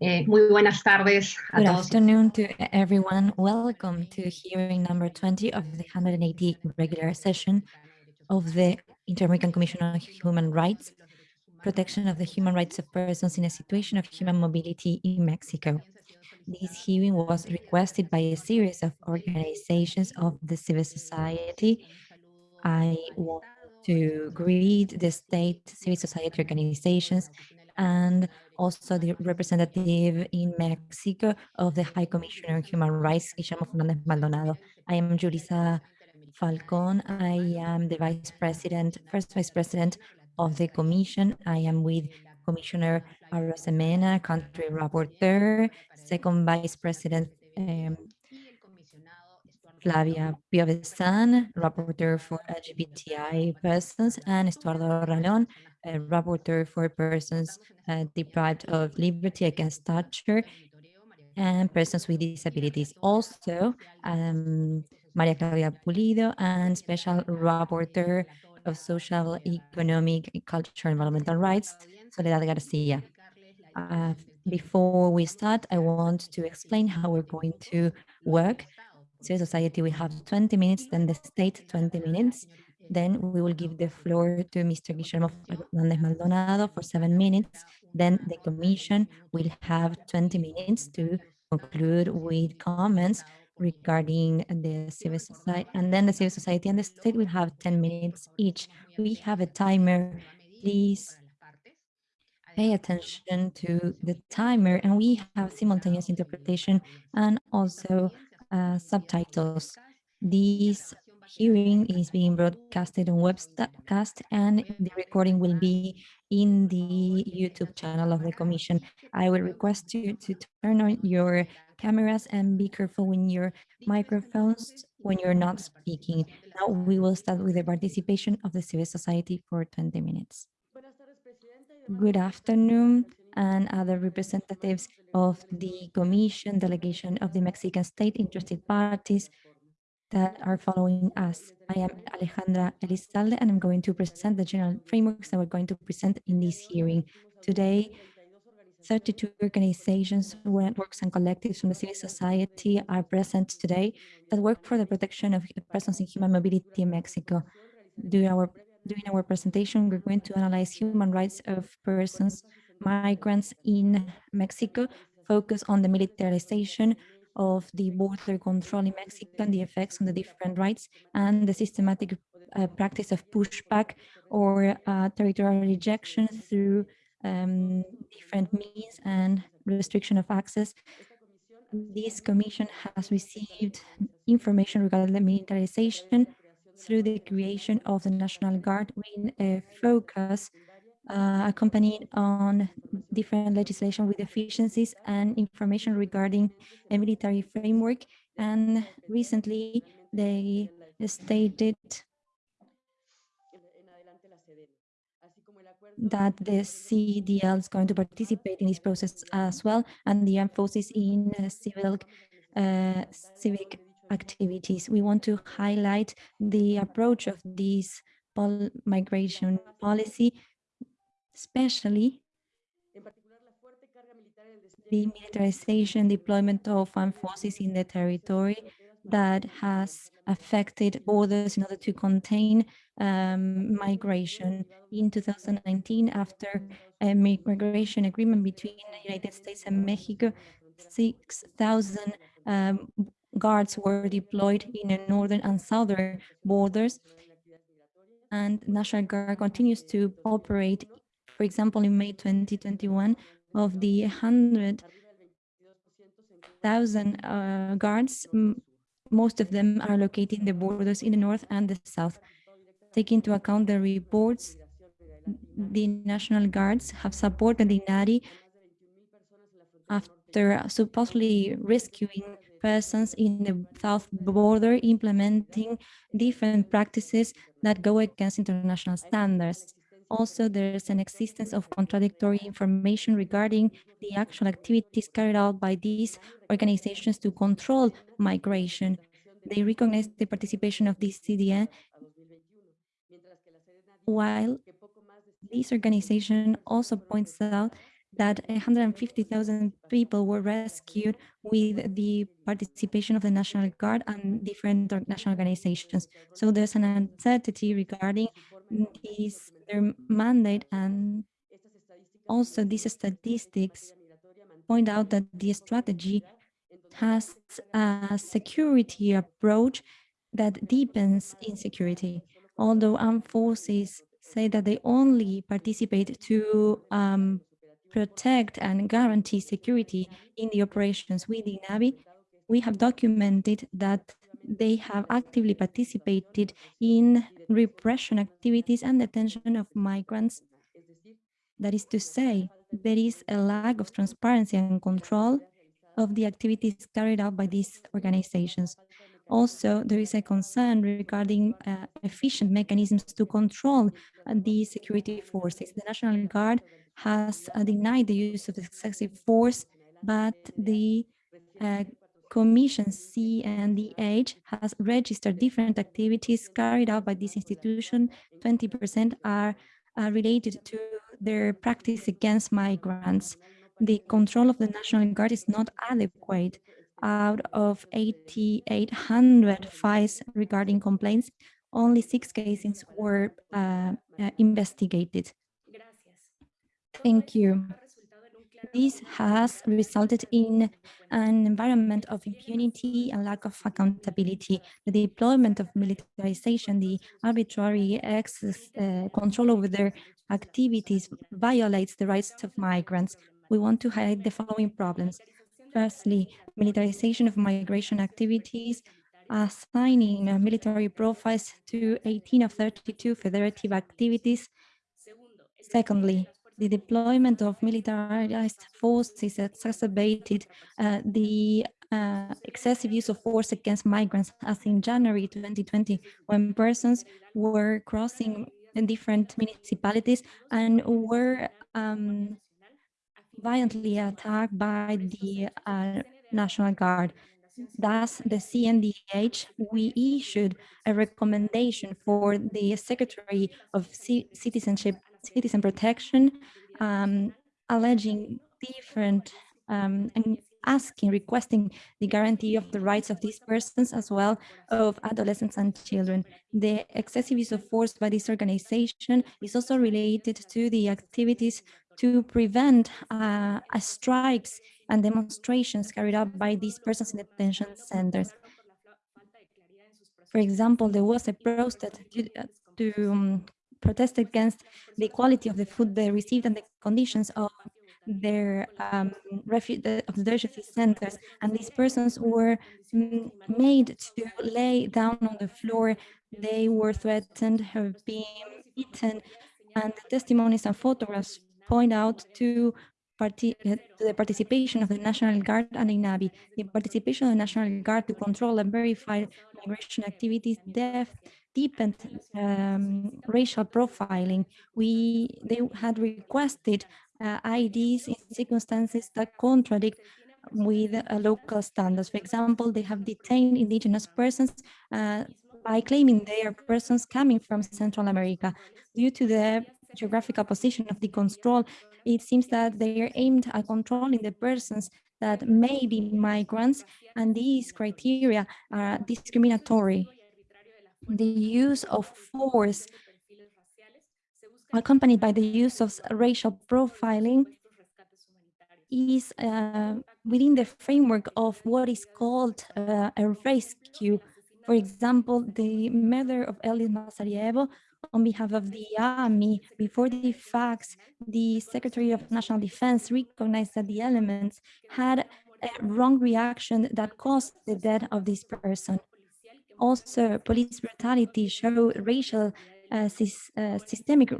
Eh, muy buenas tardes a Good todos. afternoon to everyone. Welcome to hearing number 20 of the 180 regular session of the Inter-American Commission on Human Rights, protection of the human rights of persons in a situation of human mobility in Mexico. This hearing was requested by a series of organizations of the civil society. I want to greet the state civil society organizations and also the representative in Mexico of the High Commissioner on Human Rights, Guillermo Fernandez Maldonado. I am Julissa Falcon. I am the Vice President, first Vice President of the Commission. I am with Commissioner Arosemena, Country Rapporteur, Second Vice President um, Flavia Piovesan, Rapporteur for LGBTI persons, and Estuardo Ralón, a Rapporteur for persons uh, deprived of liberty against torture and persons with disabilities. Also, um, Maria Claudia Pulido and Special Rapporteur of Social, Economic, Cultural, Environmental Rights, Soledad Garcia. Uh, before we start, I want to explain how we're going to work civil society, we have 20 minutes, then the state 20 minutes. Then we will give the floor to Mr. Guillermo Fernandez Maldonado for seven minutes. Then the commission will have 20 minutes to conclude with comments regarding the civil society. And then the civil society and the state will have 10 minutes each. We have a timer. Please pay attention to the timer and we have simultaneous interpretation and also uh, subtitles. This hearing is being broadcasted on webcast and the recording will be in the YouTube channel of the Commission. I will request you to turn on your cameras and be careful when your microphones when you're not speaking. Now we will start with the participation of the civil society for 20 minutes. Good afternoon and other representatives of the Commission delegation of the Mexican state interested parties that are following us. I am Alejandra Elizalde and I'm going to present the general frameworks that we're going to present in this hearing. Today, 32 organizations, networks and collectives from the civil society are present today that work for the protection of persons in human mobility in Mexico. During our, during our presentation, we're going to analyze human rights of persons migrants in Mexico focus on the militarization of the border control in Mexico and the effects on the different rights and the systematic uh, practice of pushback or uh, territorial rejection through um, different means and restriction of access. This commission has received information regarding the militarization through the creation of the National Guard with a focus uh, accompanied on different legislation with efficiencies and information regarding a military framework. And recently they stated that the CDL is going to participate in this process as well, and the emphasis in civil uh, civic activities. We want to highlight the approach of this pol migration policy especially the militarization deployment of armed forces in the territory that has affected borders in order to contain um, migration. In 2019, after a migration agreement between the United States and Mexico, 6,000 um, guards were deployed in the northern and southern borders, and National Guard continues to operate for example, in May 2021, of the 100,000 uh, guards, most of them are located in the borders in the north and the south. Taking into account the reports, the National Guards have supported the NARI after supposedly rescuing persons in the south border, implementing different practices that go against international standards. Also, there's an existence of contradictory information regarding the actual activities carried out by these organizations to control migration. They recognize the participation of this CDN, while this organization also points out that 150,000 people were rescued with the participation of the National Guard and different national organizations. So there's an uncertainty regarding this, their mandate and also these statistics point out that the strategy has a security approach that deepens insecurity. Although armed forces say that they only participate to um, protect and guarantee security in the operations within NAVI, we have documented that they have actively participated in repression activities and detention of migrants. That is to say, there is a lack of transparency and control of the activities carried out by these organizations. Also, there is a concern regarding uh, efficient mechanisms to control uh, the security forces. The National Guard has uh, denied the use of excessive force, but the uh, Commission CNDH has registered different activities carried out by this institution. 20% are uh, related to their practice against migrants. The control of the National Guard is not adequate. Out of 8,800 files regarding complaints, only six cases were uh, uh, investigated. Thank you. This has resulted in an environment of impunity and lack of accountability. The deployment of militarization, the arbitrary access, uh, control over their activities violates the rights of migrants. We want to highlight the following problems. Firstly, militarization of migration activities, assigning military profiles to 18 of 32 federative activities. Secondly, the deployment of militarized forces exacerbated uh, the uh, excessive use of force against migrants, as in January 2020, when persons were crossing in different municipalities and were um, violently attacked by the uh, National Guard. Thus, the CNDH, we issued a recommendation for the Secretary of C Citizenship, Citizen Protection, um, alleging different um, and asking, requesting the guarantee of the rights of these persons as well of adolescents and children. The excessive use of force by this organization is also related to the activities to prevent uh, strikes and demonstrations carried out by these persons in detention centers. For example, there was a protest to, uh, to um, protest against the quality of the food they received and the conditions of their um, refuge of the refugee centers, and these persons were made to lay down on the floor. They were threatened of being eaten, and the testimonies and photographs point out to, the participation of the National Guard and INAVI. The participation of the National Guard to control and verify migration activities def deepened um, racial profiling. We they had requested uh, IDs in circumstances that contradict with uh, local standards. For example, they have detained indigenous persons uh, by claiming they are persons coming from Central America. Due to the geographical position of the control, it seems that they are aimed at controlling the persons that may be migrants, and these criteria are discriminatory. The use of force accompanied by the use of racial profiling is uh, within the framework of what is called uh, a rescue. For example, the murder of Eliud Masarievo on behalf of the army, before the facts, the Secretary of National Defense recognized that the elements had a wrong reaction that caused the death of this person. Also, police brutality showed racial uh, uh, systemic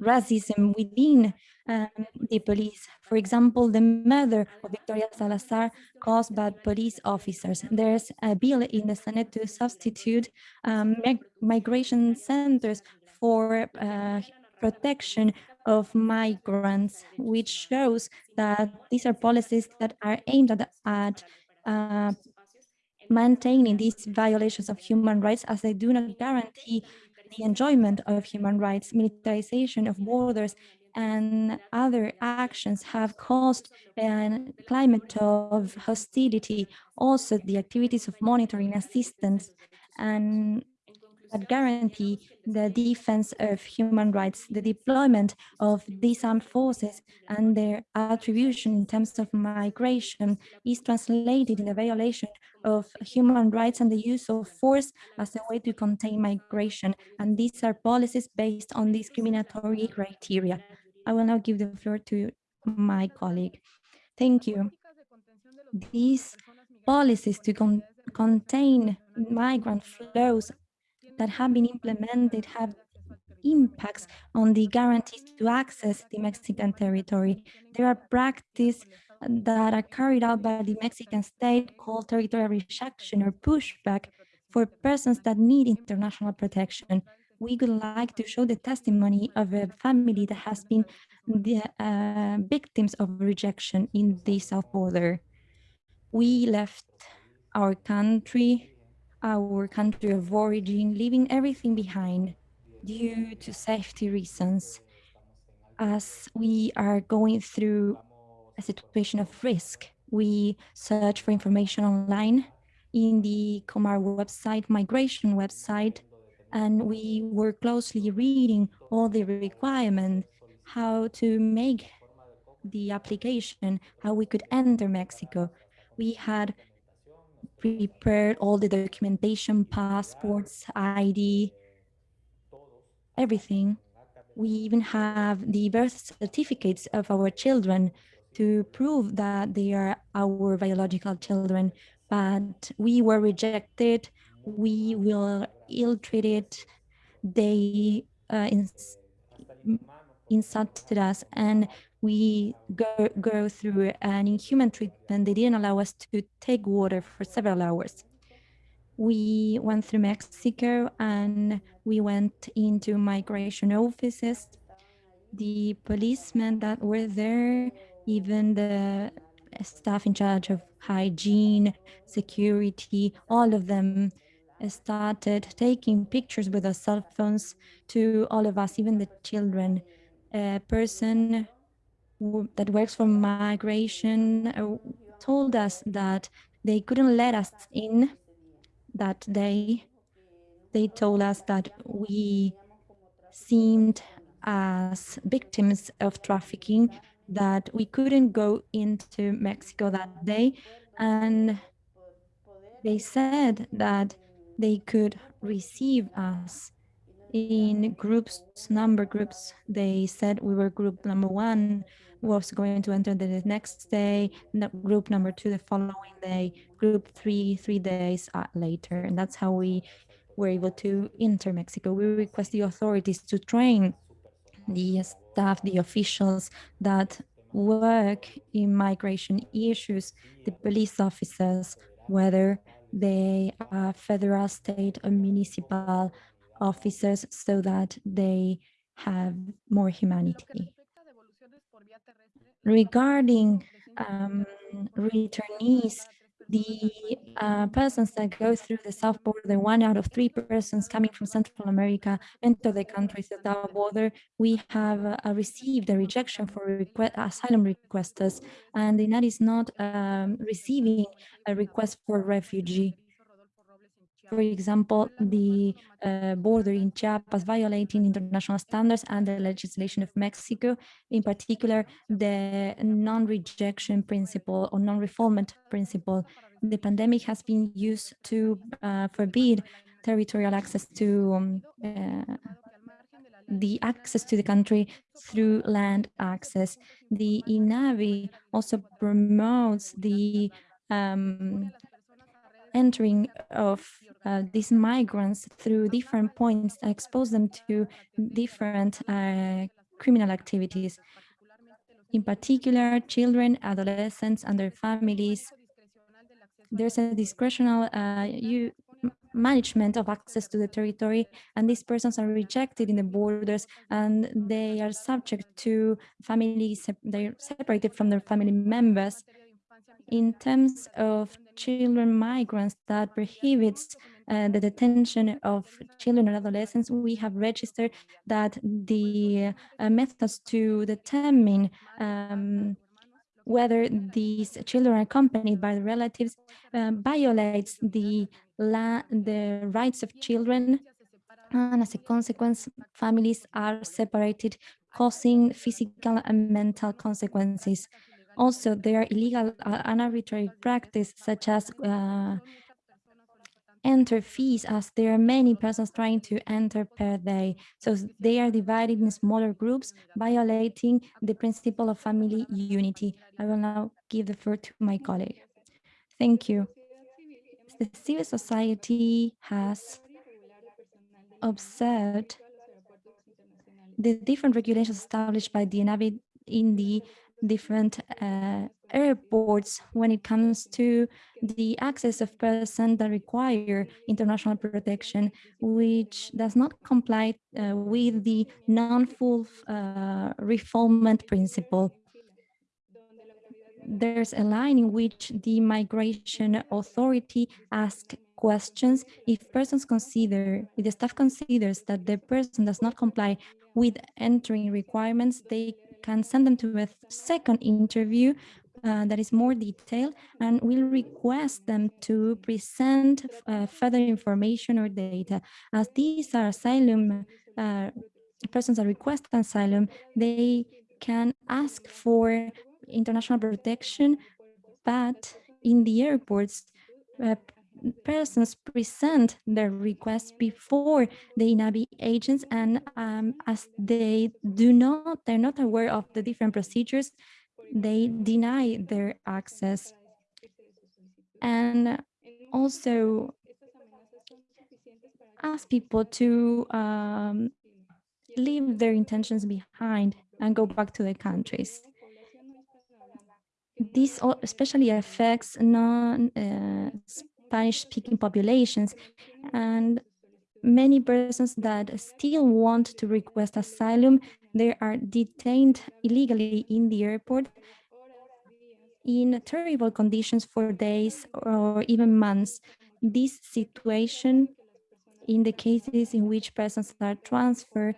racism within um, the police. For example, the murder of Victoria Salazar caused by police officers. There's a bill in the Senate to substitute um, mig migration centers for uh, protection of migrants, which shows that these are policies that are aimed at, at uh, maintaining these violations of human rights as they do not guarantee the enjoyment of human rights, militarization of borders and other actions have caused a climate of hostility. Also, the activities of monitoring assistance and that guarantee the defense of human rights, the deployment of these armed forces and their attribution in terms of migration is translated in the violation of human rights and the use of force as a way to contain migration. And these are policies based on discriminatory criteria. I will now give the floor to my colleague. Thank you. These policies to con contain migrant flows that have been implemented have impacts on the guarantees to access the Mexican territory. There are practices that are carried out by the Mexican state called territorial rejection or pushback for persons that need international protection. We would like to show the testimony of a family that has been the uh, victims of rejection in the south border. We left our country our country of origin, leaving everything behind due to safety reasons as we are going through a situation of risk. We search for information online in the Comar website, migration website, and we were closely reading all the requirements, how to make the application, how we could enter Mexico. We had prepared all the documentation, passports, ID, everything. We even have the birth certificates of our children to prove that they are our biological children, but we were rejected. We were ill-treated. They uh, ins insulted us and we go, go through an inhuman treatment. They didn't allow us to take water for several hours. We went through Mexico and we went into migration offices. The policemen that were there, even the staff in charge of hygiene, security, all of them started taking pictures with their cell phones to all of us, even the children. A person that works for migration uh, told us that they couldn't let us in that day. They told us that we seemed as victims of trafficking, that we couldn't go into Mexico that day. And they said that they could receive us in groups, number groups. They said we were group number one, was going to enter the next day, group number two the following day, group three, three days uh, later. And that's how we were able to enter Mexico. We request the authorities to train the staff, the officials that work in migration issues, the police officers, whether they are federal, state, or municipal officers so that they have more humanity. Regarding um, returnees, the uh, persons that go through the south border, one out of three persons coming from Central America enter the country through the border. We have uh, received a rejection for request, asylum requesters, and the United is not um, receiving a request for refugee. For example, the uh, border in Chiapas violating international standards and the legislation of Mexico, in particular, the non-rejection principle or non-refoulement principle. The pandemic has been used to uh, forbid territorial access to um, uh, the access to the country through land access. The INAVI also promotes the um, entering of uh, these migrants through different points expose them to different uh, criminal activities. In particular, children, adolescents, and their families. There's a discretional uh, you, management of access to the territory, and these persons are rejected in the borders, and they are subject to families, they're separated from their family members. In terms of children migrants that prohibits uh, the detention of children and adolescents, we have registered that the uh, methods to determine um, whether these children are accompanied by the relatives uh, violates the, the rights of children and as a consequence, families are separated, causing physical and mental consequences. Also, there are illegal uh, and arbitrary practice such as uh, enter fees as there are many persons trying to enter per day. So they are divided in smaller groups, violating the principle of family unity. I will now give the floor to my colleague. Thank you. The civil society has observed the different regulations established by the INAVI in the different uh, airports when it comes to the access of persons that require international protection, which does not comply uh, with the non-full uh, refoulement principle. There's a line in which the migration authority asks questions if persons consider, if the staff considers that the person does not comply with entering requirements, they can send them to a second interview uh, that is more detailed and will request them to present uh, further information or data. As these are asylum, uh, persons that request asylum, they can ask for international protection, but in the airports, uh, persons present their requests before the INAVI agents and um, as they do not, they're not aware of the different procedures, they deny their access. And also ask people to um, leave their intentions behind and go back to their countries. This especially affects non uh, Spanish-speaking populations and many persons that still want to request asylum, they are detained illegally in the airport in terrible conditions for days or even months. This situation in the cases in which persons are transferred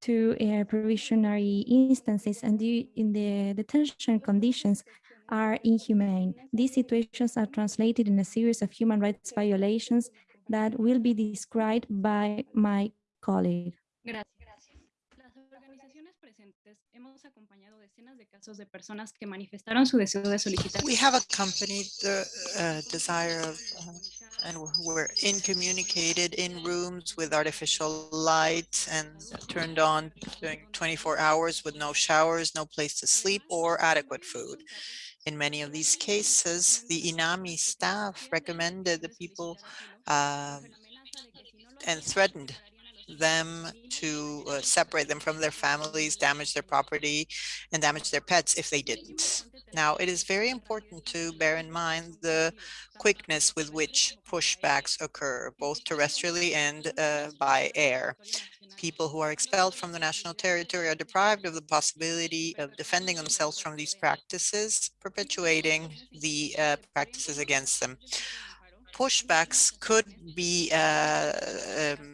to uh, provisionary instances and in the detention conditions are inhumane. These situations are translated in a series of human rights violations that will be described by my colleague. We have accompanied the uh, desire of, uh, and were incommunicated in in rooms with artificial lights and turned on during 24 hours with no showers, no place to sleep or adequate food. In many of these cases, the INAMI staff recommended the people uh, and threatened them to uh, separate them from their families, damage their property, and damage their pets if they didn't. Now, it is very important to bear in mind the quickness with which pushbacks occur, both terrestrially and uh, by air people who are expelled from the national territory are deprived of the possibility of defending themselves from these practices, perpetuating the uh, practices against them. Pushbacks could be uh, um,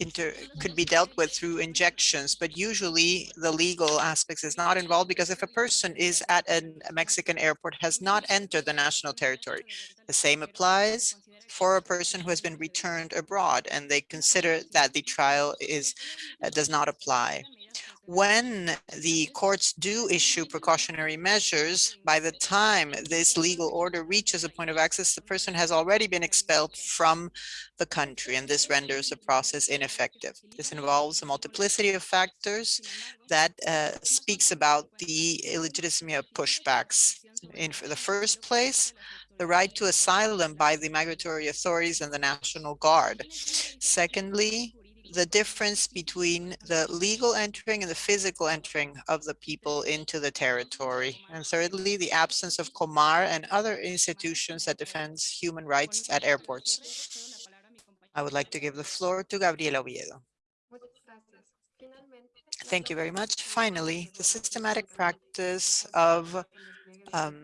inter could be dealt with through injections, but usually the legal aspects is not involved because if a person is at a Mexican airport has not entered the national territory, the same applies for a person who has been returned abroad and they consider that the trial is uh, does not apply. When the courts do issue precautionary measures, by the time this legal order reaches a point of access, the person has already been expelled from the country, and this renders the process ineffective. This involves a multiplicity of factors that uh, speaks about the illegitimacy of pushbacks. In the first place, the right to asylum by the migratory authorities and the National Guard. Secondly, the difference between the legal entering and the physical entering of the people into the territory. And thirdly, the absence of COMAR and other institutions that defends human rights at airports. I would like to give the floor to Gabriela Oviedo. Thank you very much. Finally, the systematic practice of um,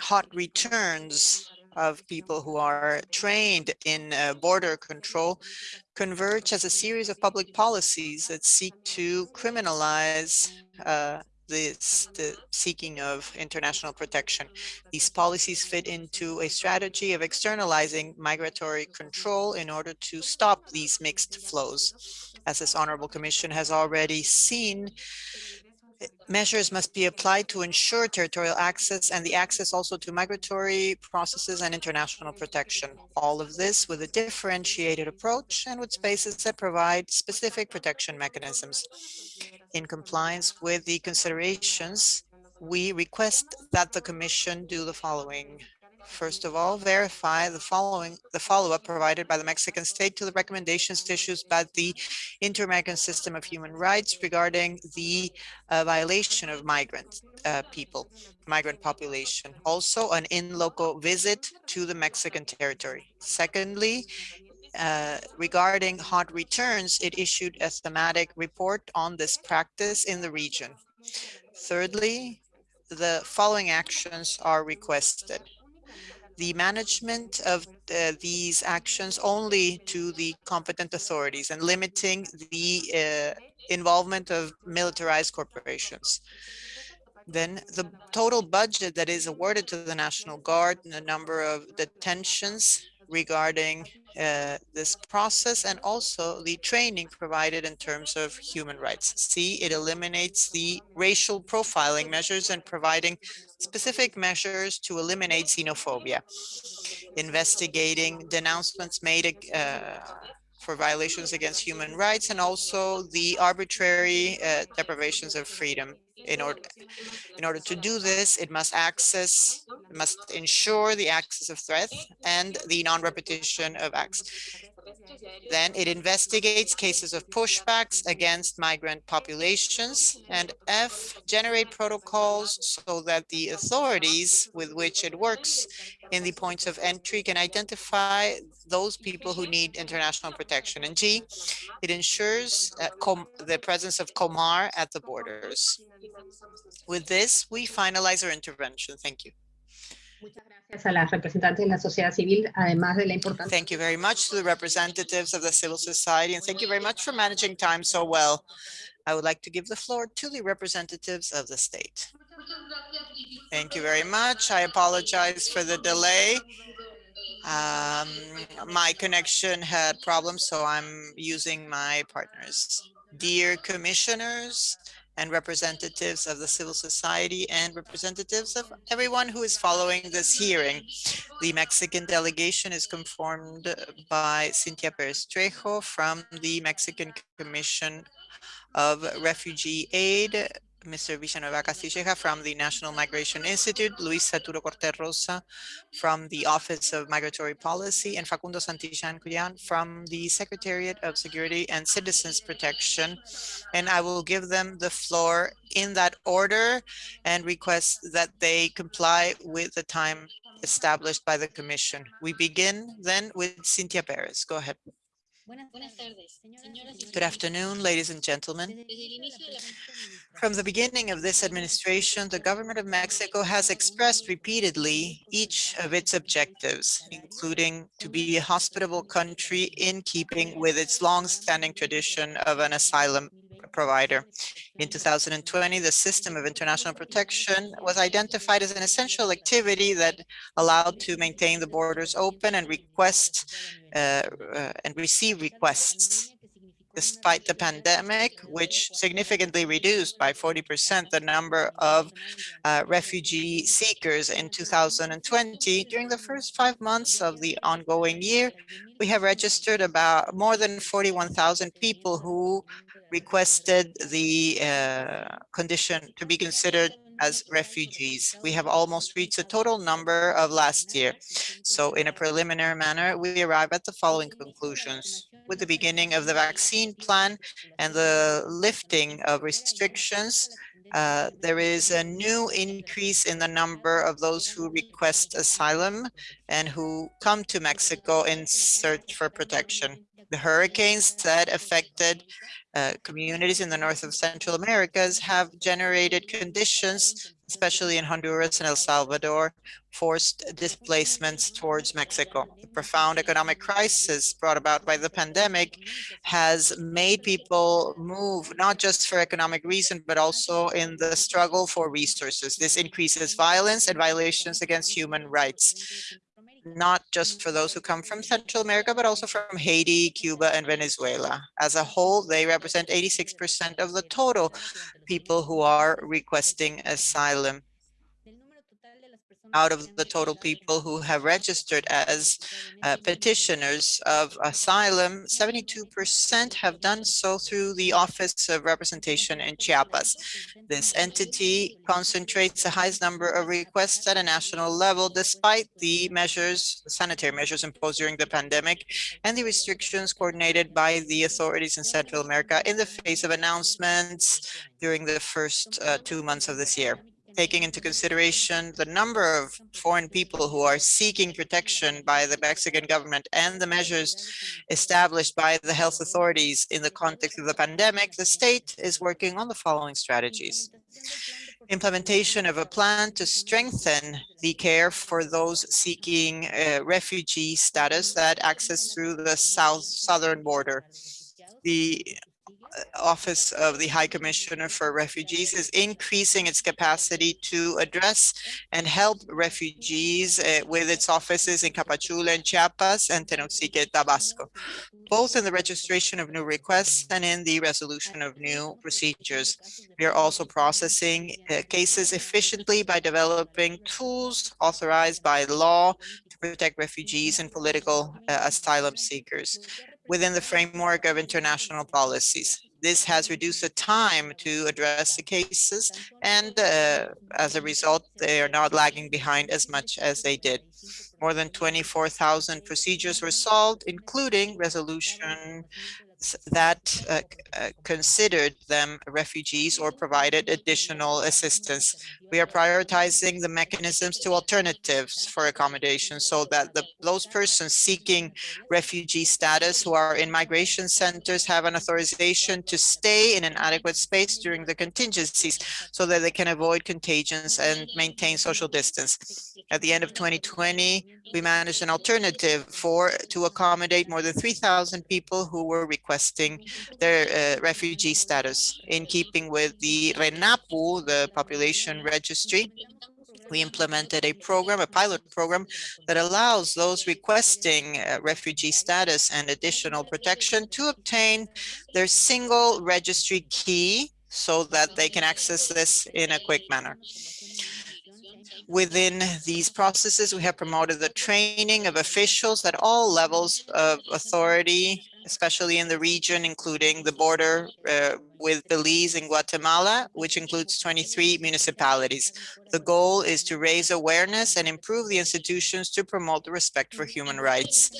hot returns of people who are trained in uh, border control converge as a series of public policies that seek to criminalize uh, this, the seeking of international protection. These policies fit into a strategy of externalizing migratory control in order to stop these mixed flows. As this Honorable Commission has already seen, measures must be applied to ensure territorial access and the access also to migratory processes and international protection. All of this with a differentiated approach and with spaces that provide specific protection mechanisms. In compliance with the considerations, we request that the Commission do the following. First of all, verify the following the follow-up provided by the Mexican state to the recommendations issued by the Inter-American System of Human Rights regarding the uh, violation of migrant uh, people, migrant population. Also, an in-local visit to the Mexican territory. Secondly, uh, regarding hot returns, it issued a thematic report on this practice in the region. Thirdly, the following actions are requested the management of uh, these actions only to the competent authorities and limiting the uh, involvement of militarized corporations. Then the total budget that is awarded to the National Guard and the number of detentions regarding uh, this process and also the training provided in terms of human rights. C, it eliminates the racial profiling measures and providing specific measures to eliminate xenophobia, investigating denouncements made uh, for violations against human rights and also the arbitrary uh, deprivations of freedom. In order in order to do this it must access must ensure the access of threat and the non-repetition of acts then it investigates cases of pushbacks against migrant populations and F generate protocols so that the authorities with which it works in the points of entry can identify those people who need international protection. And G, it ensures uh, the presence of Comar at the borders. With this, we finalize our intervention. Thank you. Thank you very much to the representatives of the civil society, and thank you very much for managing time so well. I would like to give the floor to the representatives of the state. Thank you very much. I apologize for the delay. Um, my connection had problems, so I'm using my partners. Dear commissioners, and representatives of the civil society and representatives of everyone who is following this hearing. The Mexican delegation is conformed uh, by Cynthia Perez Trejo from the Mexican Commission of Refugee Aid, Mr. Villanueva Castilleja from the National Migration Institute, Luis Saturo Corte Rosa from the Office of Migratory Policy, and Facundo Santillan Cuyan from the Secretariat of Security and Citizens Protection. And I will give them the floor in that order and request that they comply with the time established by the Commission. We begin then with Cynthia Perez. Go ahead. Good afternoon, ladies and gentlemen. From the beginning of this administration, the government of Mexico has expressed repeatedly each of its objectives, including to be a hospitable country in keeping with its long-standing tradition of an asylum provider. In 2020, the system of international protection was identified as an essential activity that allowed to maintain the borders open and request uh, uh, and receive requests despite the pandemic, which significantly reduced by 40% the number of uh, refugee seekers in 2020. During the first five months of the ongoing year, we have registered about more than 41,000 people who requested the uh, condition to be considered as refugees. We have almost reached the total number of last year. So in a preliminary manner, we arrive at the following conclusions. With the beginning of the vaccine plan and the lifting of restrictions, uh, there is a new increase in the number of those who request asylum and who come to Mexico in search for protection. The hurricanes that affected uh, communities in the north of Central Americas have generated conditions especially in Honduras and El Salvador, forced displacements towards Mexico. The profound economic crisis brought about by the pandemic has made people move not just for economic reason, but also in the struggle for resources. This increases violence and violations against human rights not just for those who come from Central America, but also from Haiti, Cuba, and Venezuela. As a whole, they represent 86% of the total people who are requesting asylum out of the total people who have registered as uh, petitioners of asylum, 72% have done so through the Office of Representation in Chiapas. This entity concentrates the highest number of requests at a national level, despite the measures, sanitary measures imposed during the pandemic and the restrictions coordinated by the authorities in Central America in the face of announcements during the first uh, two months of this year taking into consideration the number of foreign people who are seeking protection by the Mexican government and the measures established by the health authorities in the context of the pandemic, the state is working on the following strategies. Implementation of a plan to strengthen the care for those seeking uh, refugee status that access through the south southern border. The Office of the High Commissioner for Refugees is increasing its capacity to address and help refugees uh, with its offices in Tapachula and Chiapas and Tenosique, Tabasco, both in the registration of new requests and in the resolution of new procedures. We are also processing uh, cases efficiently by developing tools authorized by law to protect refugees and political uh, asylum seekers within the framework of international policies. This has reduced the time to address the cases, and uh, as a result, they are not lagging behind as much as they did. More than 24,000 procedures were solved, including resolution that uh, uh, considered them refugees or provided additional assistance. We are prioritizing the mechanisms to alternatives for accommodation so that the, those persons seeking refugee status who are in migration centers have an authorization to stay in an adequate space during the contingencies so that they can avoid contagions and maintain social distance. At the end of 2020, we managed an alternative for to accommodate more than 3,000 people who were requesting their uh, refugee status in keeping with the RENAPO, the population registry. We implemented a program, a pilot program that allows those requesting uh, refugee status and additional protection to obtain their single registry key so that they can access this in a quick manner. Within these processes, we have promoted the training of officials at all levels of authority, especially in the region, including the border uh, with Belize and Guatemala, which includes 23 municipalities. The goal is to raise awareness and improve the institutions to promote the respect for human rights.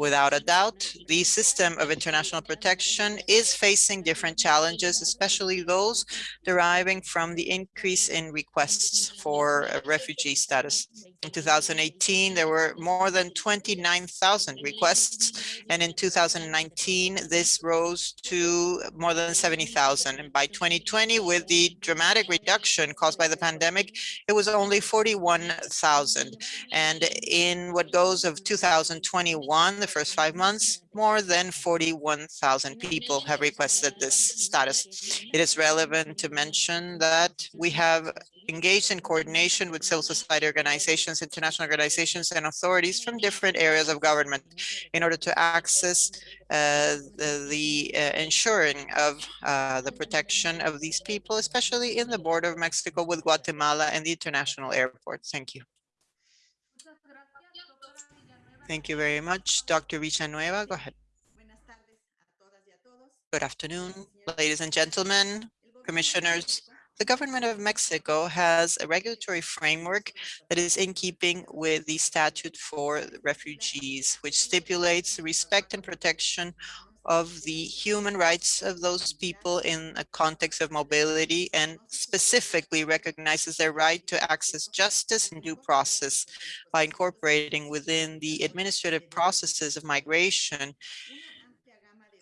Without a doubt, the system of international protection is facing different challenges, especially those deriving from the increase in requests for uh, refugee status. In 2018, there were more than 29,000 requests, and in 2019, this rose to more than 70,000. And by 2020, with the dramatic reduction caused by the pandemic, it was only 41,000. And in what goes of 2021, the first five months, more than 41,000 people have requested this status. It is relevant to mention that we have engaged in coordination with civil society organizations, international organizations, and authorities from different areas of government in order to access uh, the, the uh, ensuring of uh, the protection of these people, especially in the border of Mexico with Guatemala and the international airports. Thank you. Thank you very much. Dr. Villanueva, go ahead. Good afternoon, ladies and gentlemen, commissioners. The government of Mexico has a regulatory framework that is in keeping with the statute for refugees, which stipulates the respect and protection of the human rights of those people in a context of mobility and specifically recognizes their right to access justice and due process by incorporating within the administrative processes of migration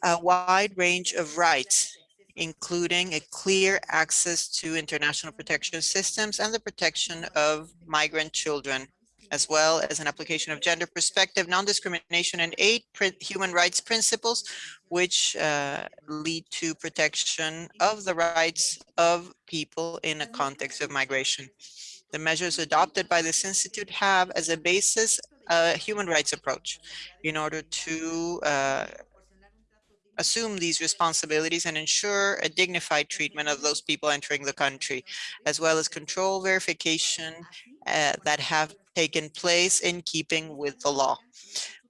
a wide range of rights including a clear access to international protection systems and the protection of migrant children, as well as an application of gender perspective, non-discrimination, and eight human rights principles, which uh, lead to protection of the rights of people in a context of migration. The measures adopted by this institute have as a basis a human rights approach in order to uh, assume these responsibilities and ensure a dignified treatment of those people entering the country, as well as control verification uh, that have taken place in keeping with the law.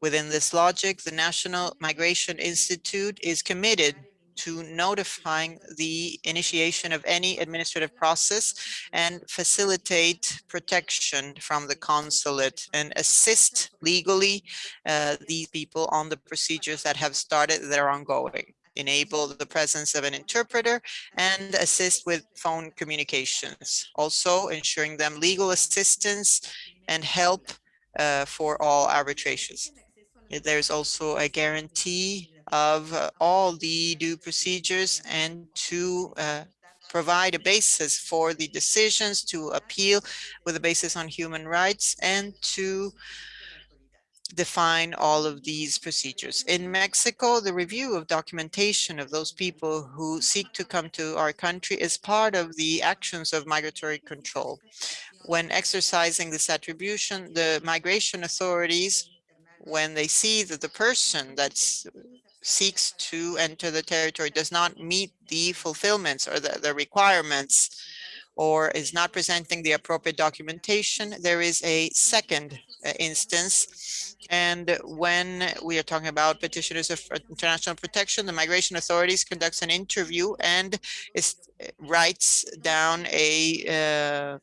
Within this logic, the National Migration Institute is committed to notifying the initiation of any administrative process and facilitate protection from the consulate and assist legally uh, these people on the procedures that have started that are ongoing. Enable the presence of an interpreter and assist with phone communications. Also ensuring them legal assistance and help uh, for all arbitrations. There's also a guarantee of uh, all the due procedures and to uh, provide a basis for the decisions to appeal with a basis on human rights and to define all of these procedures. In Mexico, the review of documentation of those people who seek to come to our country is part of the actions of migratory control. When exercising this attribution, the migration authorities, when they see that the person that's seeks to enter the territory does not meet the fulfillments or the, the requirements or is not presenting the appropriate documentation, there is a second uh, instance. And when we are talking about petitioners of international protection, the migration authorities conducts an interview and is, uh, writes down a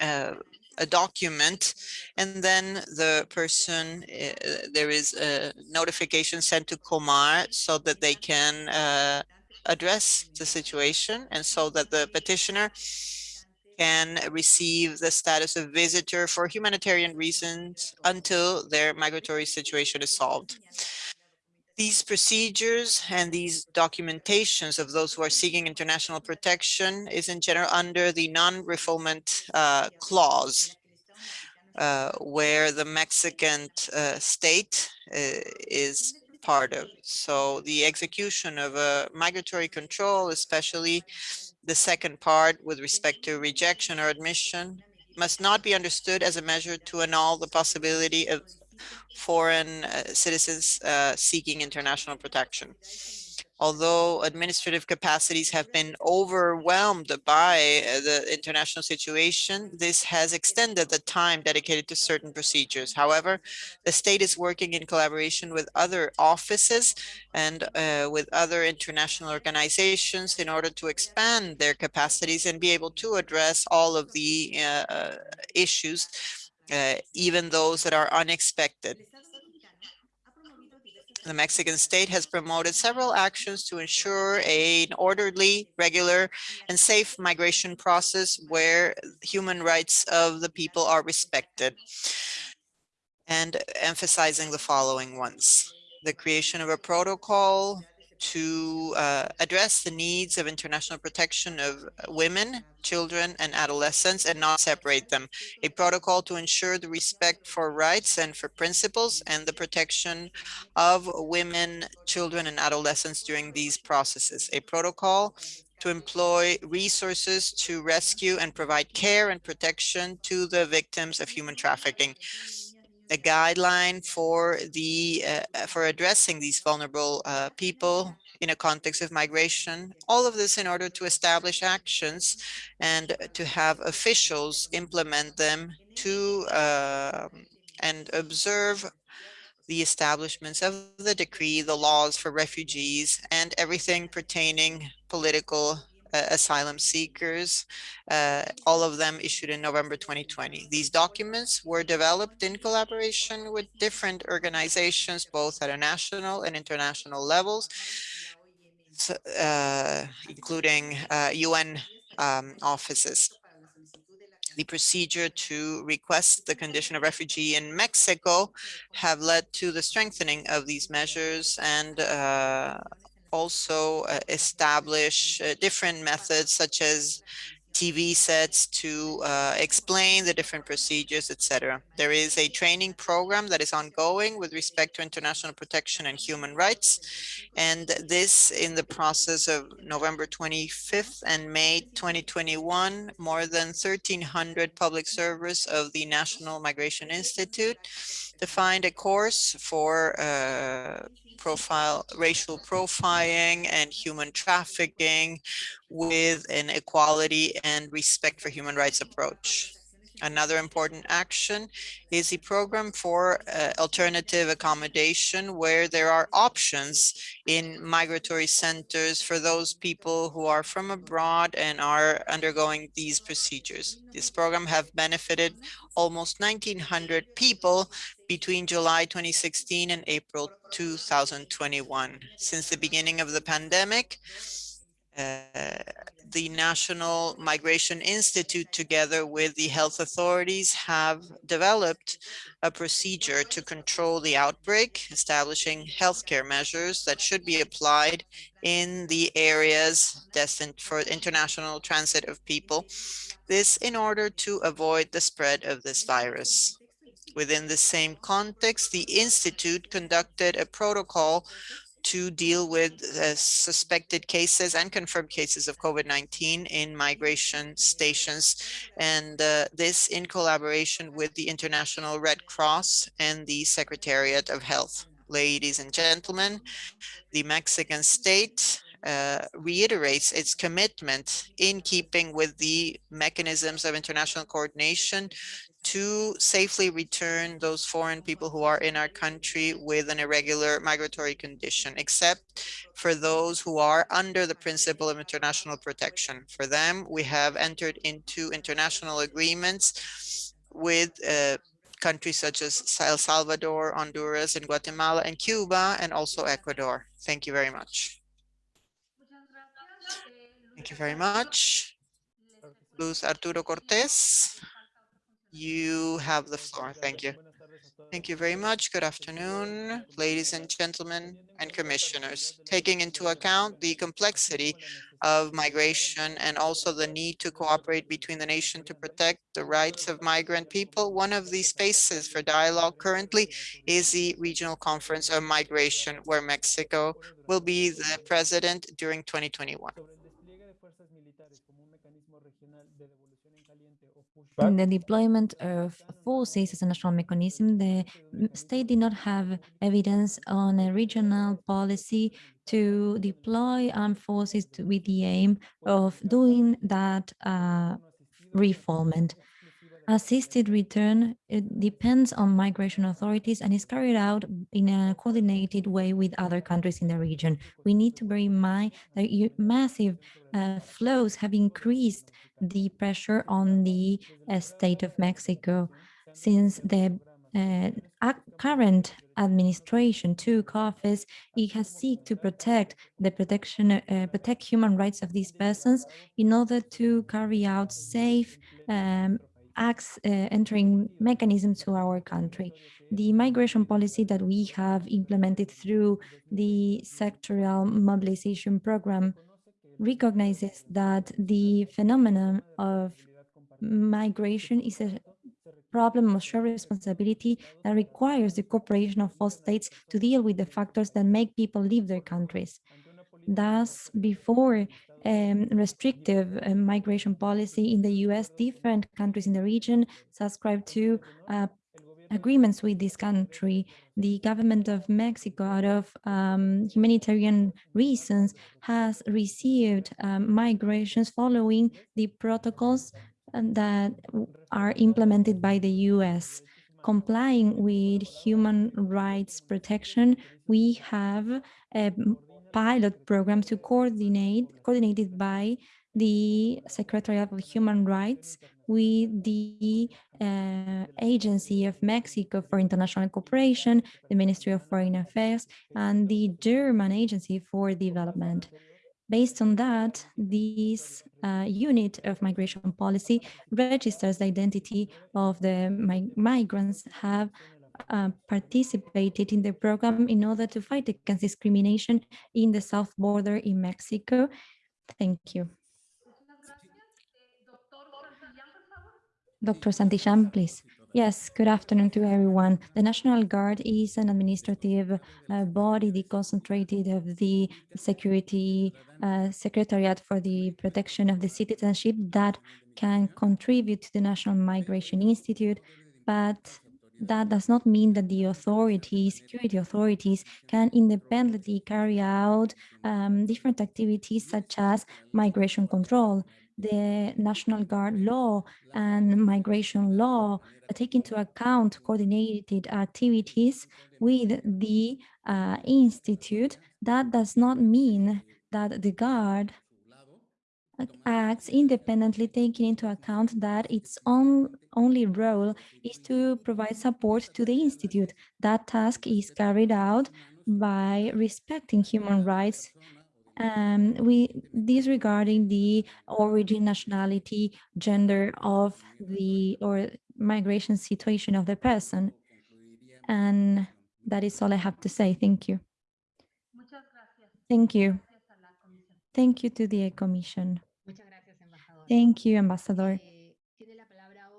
uh, uh, a document and then the person uh, there is a notification sent to Comar so that they can uh, address the situation and so that the petitioner can receive the status of visitor for humanitarian reasons until their migratory situation is solved. These procedures and these documentations of those who are seeking international protection is in general under the non-refoulement uh, clause, uh, where the Mexican uh, state uh, is part of. So the execution of a migratory control, especially the second part with respect to rejection or admission, must not be understood as a measure to annul the possibility of foreign uh, citizens uh, seeking international protection. Although administrative capacities have been overwhelmed by uh, the international situation, this has extended the time dedicated to certain procedures. However, the state is working in collaboration with other offices and uh, with other international organizations in order to expand their capacities and be able to address all of the uh, issues uh, even those that are unexpected. The Mexican state has promoted several actions to ensure an orderly, regular, and safe migration process where human rights of the people are respected and emphasizing the following ones. The creation of a protocol to uh, address the needs of international protection of women, children, and adolescents and not separate them. A protocol to ensure the respect for rights and for principles and the protection of women, children, and adolescents during these processes. A protocol to employ resources to rescue and provide care and protection to the victims of human trafficking a guideline for the uh, for addressing these vulnerable uh, people in a context of migration. All of this in order to establish actions and to have officials implement them to uh, and observe the establishments of the decree, the laws for refugees, and everything pertaining political asylum seekers, uh, all of them issued in November 2020. These documents were developed in collaboration with different organizations, both at a national and international levels, uh, including UN uh, um, offices. The procedure to request the condition of refugee in Mexico have led to the strengthening of these measures and uh, also uh, establish uh, different methods such as TV sets to uh, explain the different procedures, etc. There is a training program that is ongoing with respect to international protection and human rights. And this in the process of November 25th and May 2021, more than 1300 public servers of the National Migration Institute defined a course for uh, profile, racial profiling and human trafficking with an equality and respect for human rights approach. Another important action is the program for uh, alternative accommodation where there are options in migratory centers for those people who are from abroad and are undergoing these procedures. This program have benefited almost 1900 people between July 2016 and April 2021. Since the beginning of the pandemic, Uh, the National Migration Institute, together with the health authorities, have developed a procedure to control the outbreak, establishing healthcare measures that should be applied in the areas destined for international transit of people. This in order to avoid the spread of this virus. Within the same context, the Institute conducted a protocol to deal with uh, suspected cases and confirmed cases of COVID-19 in migration stations. And uh, this in collaboration with the International Red Cross and the Secretariat of Health. Ladies and gentlemen, the Mexican state uh, reiterates its commitment in keeping with the mechanisms of international coordination to safely return those foreign people who are in our country with an irregular migratory condition, except for those who are under the principle of international protection. For them, we have entered into international agreements with uh, countries such as El Salvador, Honduras, and Guatemala, and Cuba, and also Ecuador. Thank you very much. Thank you very much. Luz Arturo Cortés. You have the floor. Thank you. Thank you very much. Good afternoon, ladies and gentlemen and commissioners. Taking into account the complexity of migration and also the need to cooperate between the nation to protect the rights of migrant people, one of the spaces for dialogue currently is the Regional Conference on Migration, where Mexico will be the president during 2021. In the deployment of forces as a national mechanism, the state did not have evidence on a regional policy to deploy armed forces to, with the aim of doing that uh, refoulement. Assisted return it depends on migration authorities and is carried out in a coordinated way with other countries in the region. We need to bear in mind that massive uh, flows have increased the pressure on the uh, state of Mexico since the uh, current administration took office, it has seek to protect the protection, uh, protect human rights of these persons in order to carry out safe um, acts uh, entering mechanisms to our country. The migration policy that we have implemented through the sectoral mobilization program recognizes that the phenomenon of migration is a problem of shared responsibility that requires the cooperation of all states to deal with the factors that make people leave their countries. Thus, before um, restrictive uh, migration policy in the US, different countries in the region subscribe to uh, agreements with this country. The government of Mexico, out of um, humanitarian reasons, has received um, migrations following the protocols uh, that are implemented by the US. Complying with human rights protection, we have a pilot program to coordinate, coordinated by the Secretariat of Human Rights with the uh, Agency of Mexico for International Cooperation, the Ministry of Foreign Affairs, and the German Agency for Development. Based on that, this uh, unit of migration policy registers the identity of the mig migrants have uh, participated in the program in order to fight against discrimination in the south border in Mexico. Thank you. Dr. Santillán, please. Yes, good afternoon to everyone. The National Guard is an administrative uh, body, the concentrated of the Security uh, Secretariat for the Protection of the Citizenship that can contribute to the National Migration Institute, but that does not mean that the authorities, security authorities, can independently carry out um, different activities such as migration control. The National Guard law and migration law take into account coordinated activities with the uh, institute, that does not mean that the Guard acts independently taking into account that its own only role is to provide support to the institute. That task is carried out by respecting human rights um, we disregarding the origin, nationality, gender of the or migration situation of the person. And that is all I have to say. Thank you. Thank you. Thank you to the Commission. Thank you, Ambassador.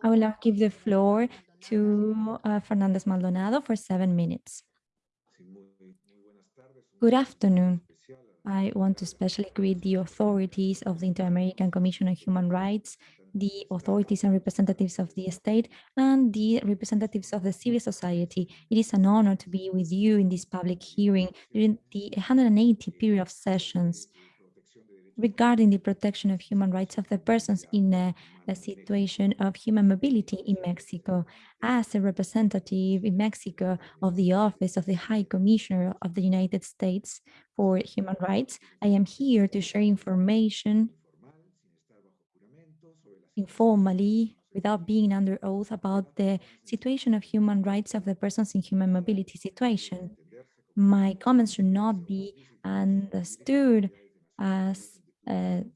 I will now give the floor to uh, Fernandez Maldonado for seven minutes. Good afternoon. I want to especially greet the authorities of the Inter-American Commission on Human Rights, the authorities and representatives of the state, and the representatives of the civil society. It is an honor to be with you in this public hearing during the 180 period of sessions regarding the protection of human rights of the persons in a, a, situation of human mobility in Mexico. As a representative in Mexico of the Office of the High Commissioner of the United States for Human Rights, I am here to share information informally without being under oath about the situation of human rights of the persons in human mobility situation. My comments should not be understood as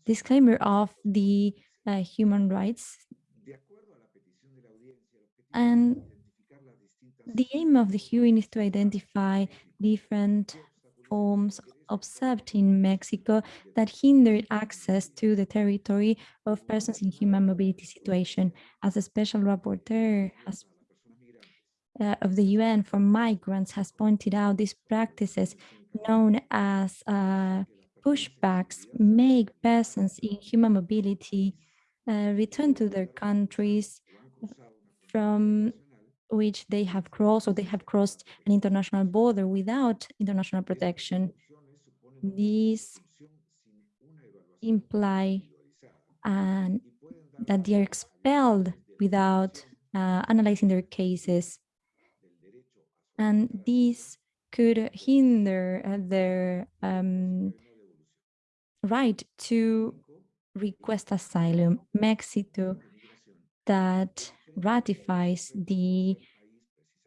disclaimer of the uh, human rights. And the aim of the hearing is to identify different forms observed in Mexico that hindered access to the territory of persons in human mobility situation. As a special rapporteur has, uh, of the UN for migrants has pointed out, these practices known as uh, pushbacks make persons in human mobility uh, return to their countries from which they have crossed or they have crossed an international border without international protection. These imply uh, that they are expelled without uh, analyzing their cases. And these could hinder uh, their um, right to request asylum. Mexico that ratifies the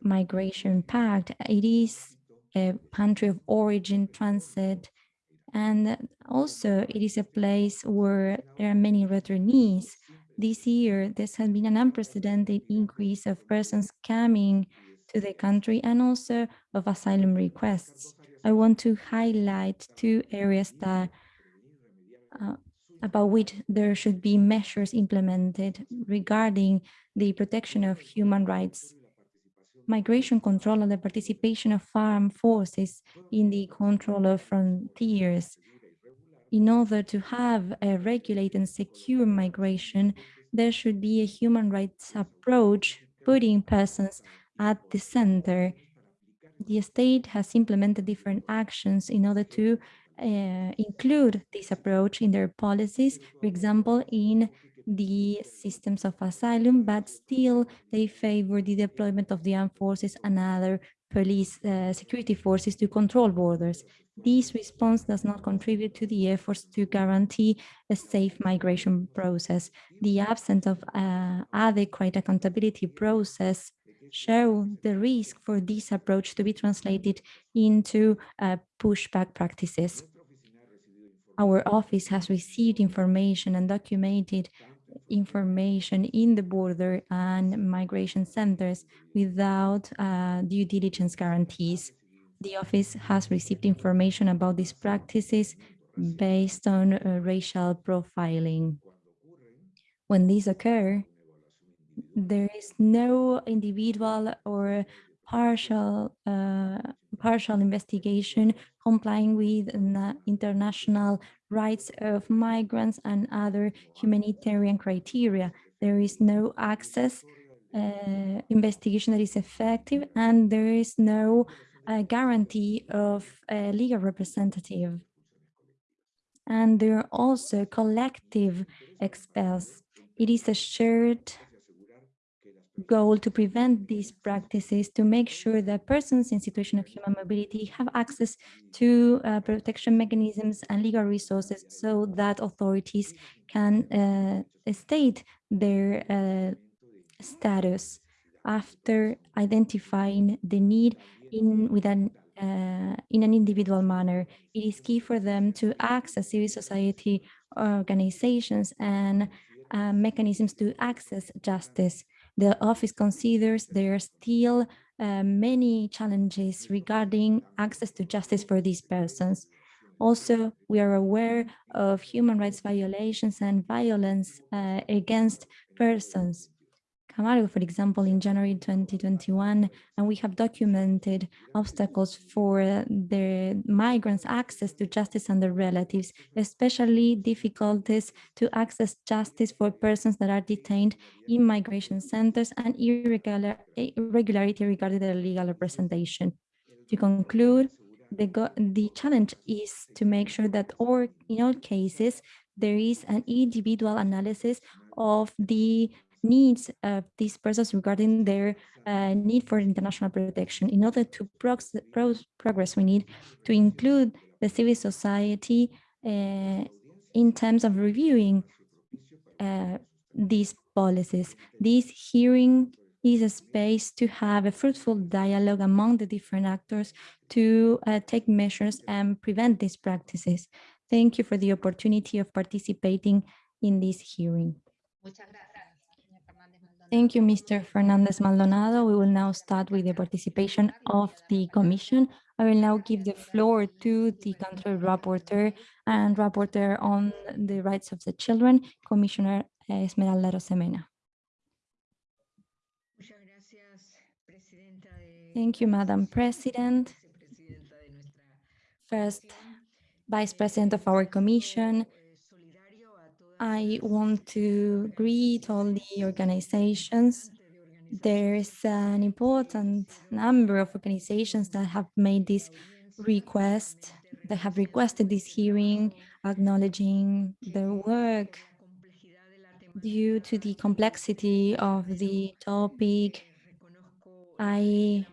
migration pact. It is a country of origin, transit, and also it is a place where there are many returnees. This year, there has been an unprecedented increase of persons coming to the country and also of asylum requests. I want to highlight two areas that uh, about which there should be measures implemented regarding the protection of human rights, migration control and the participation of armed forces in the control of frontiers. In order to have a regulated and secure migration, there should be a human rights approach, putting persons at the center. The state has implemented different actions in order to uh, include this approach in their policies, for example, in the systems of asylum, but still they favor the deployment of the armed forces and other police uh, security forces to control borders. This response does not contribute to the efforts to guarantee a safe migration process. The absence of uh, adequate accountability process show the risk for this approach to be translated into uh, pushback practices. Our office has received information and documented information in the border and migration centers without uh, due diligence guarantees. The office has received information about these practices based on uh, racial profiling. When these occur, there is no individual or partial uh, partial investigation complying with international rights of migrants and other humanitarian criteria. There is no access uh, investigation that is effective and there is no uh, guarantee of a legal representative. And there are also collective expels. It is a shared goal to prevent these practices to make sure that persons in situation of human mobility have access to uh, protection mechanisms and legal resources so that authorities can uh, state their uh, status after identifying the need in with an uh, in an individual manner. It is key for them to access civil society organizations and uh, mechanisms to access justice the office considers there are still uh, many challenges regarding access to justice for these persons. Also, we are aware of human rights violations and violence uh, against persons. Camargo, for example, in January 2021, and we have documented obstacles for the migrants' access to justice and their relatives, especially difficulties to access justice for persons that are detained in migration centers and irregular, irregularity regarding their legal representation. To conclude, the, the challenge is to make sure that or in all cases, there is an individual analysis of the needs of these persons regarding their uh, need for international protection. In order to progress, we need to include the civil society uh, in terms of reviewing uh, these policies. This hearing is a space to have a fruitful dialogue among the different actors to uh, take measures and prevent these practices. Thank you for the opportunity of participating in this hearing. Thank you, Mr. Fernandez Maldonado. We will now start with the participation of the Commission. I will now give the floor to the country rapporteur and rapporteur on the rights of the children, Commissioner Esmeralda Arosemena. Thank you, Madam President. First, Vice President of our Commission, I want to greet all the organizations. There's an important number of organizations that have made this request, that have requested this hearing, acknowledging their work due to the complexity of the topic. I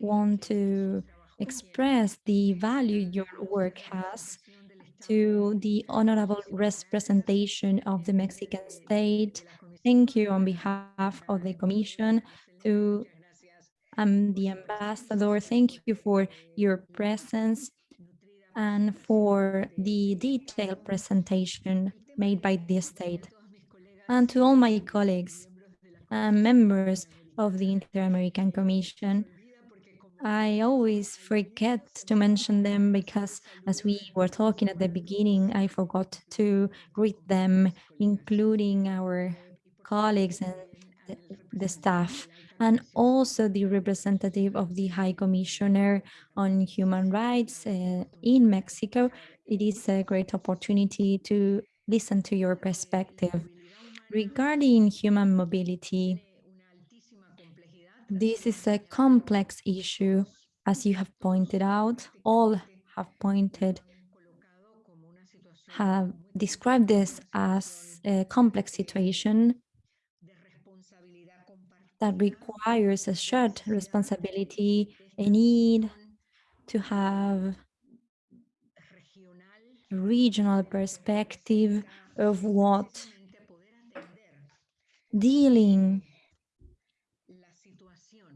want to express the value your work has to the honorable representation of the Mexican state. Thank you on behalf of the Commission to um, the ambassador. Thank you for your presence and for the detailed presentation made by the state. And to all my colleagues and members of the Inter-American Commission, I always forget to mention them because as we were talking at the beginning, I forgot to greet them, including our colleagues and the, the staff, and also the representative of the High Commissioner on Human Rights uh, in Mexico. It is a great opportunity to listen to your perspective. Regarding human mobility, this is a complex issue, as you have pointed out, all have pointed, have described this as a complex situation that requires a shared responsibility, a need to have regional perspective of what dealing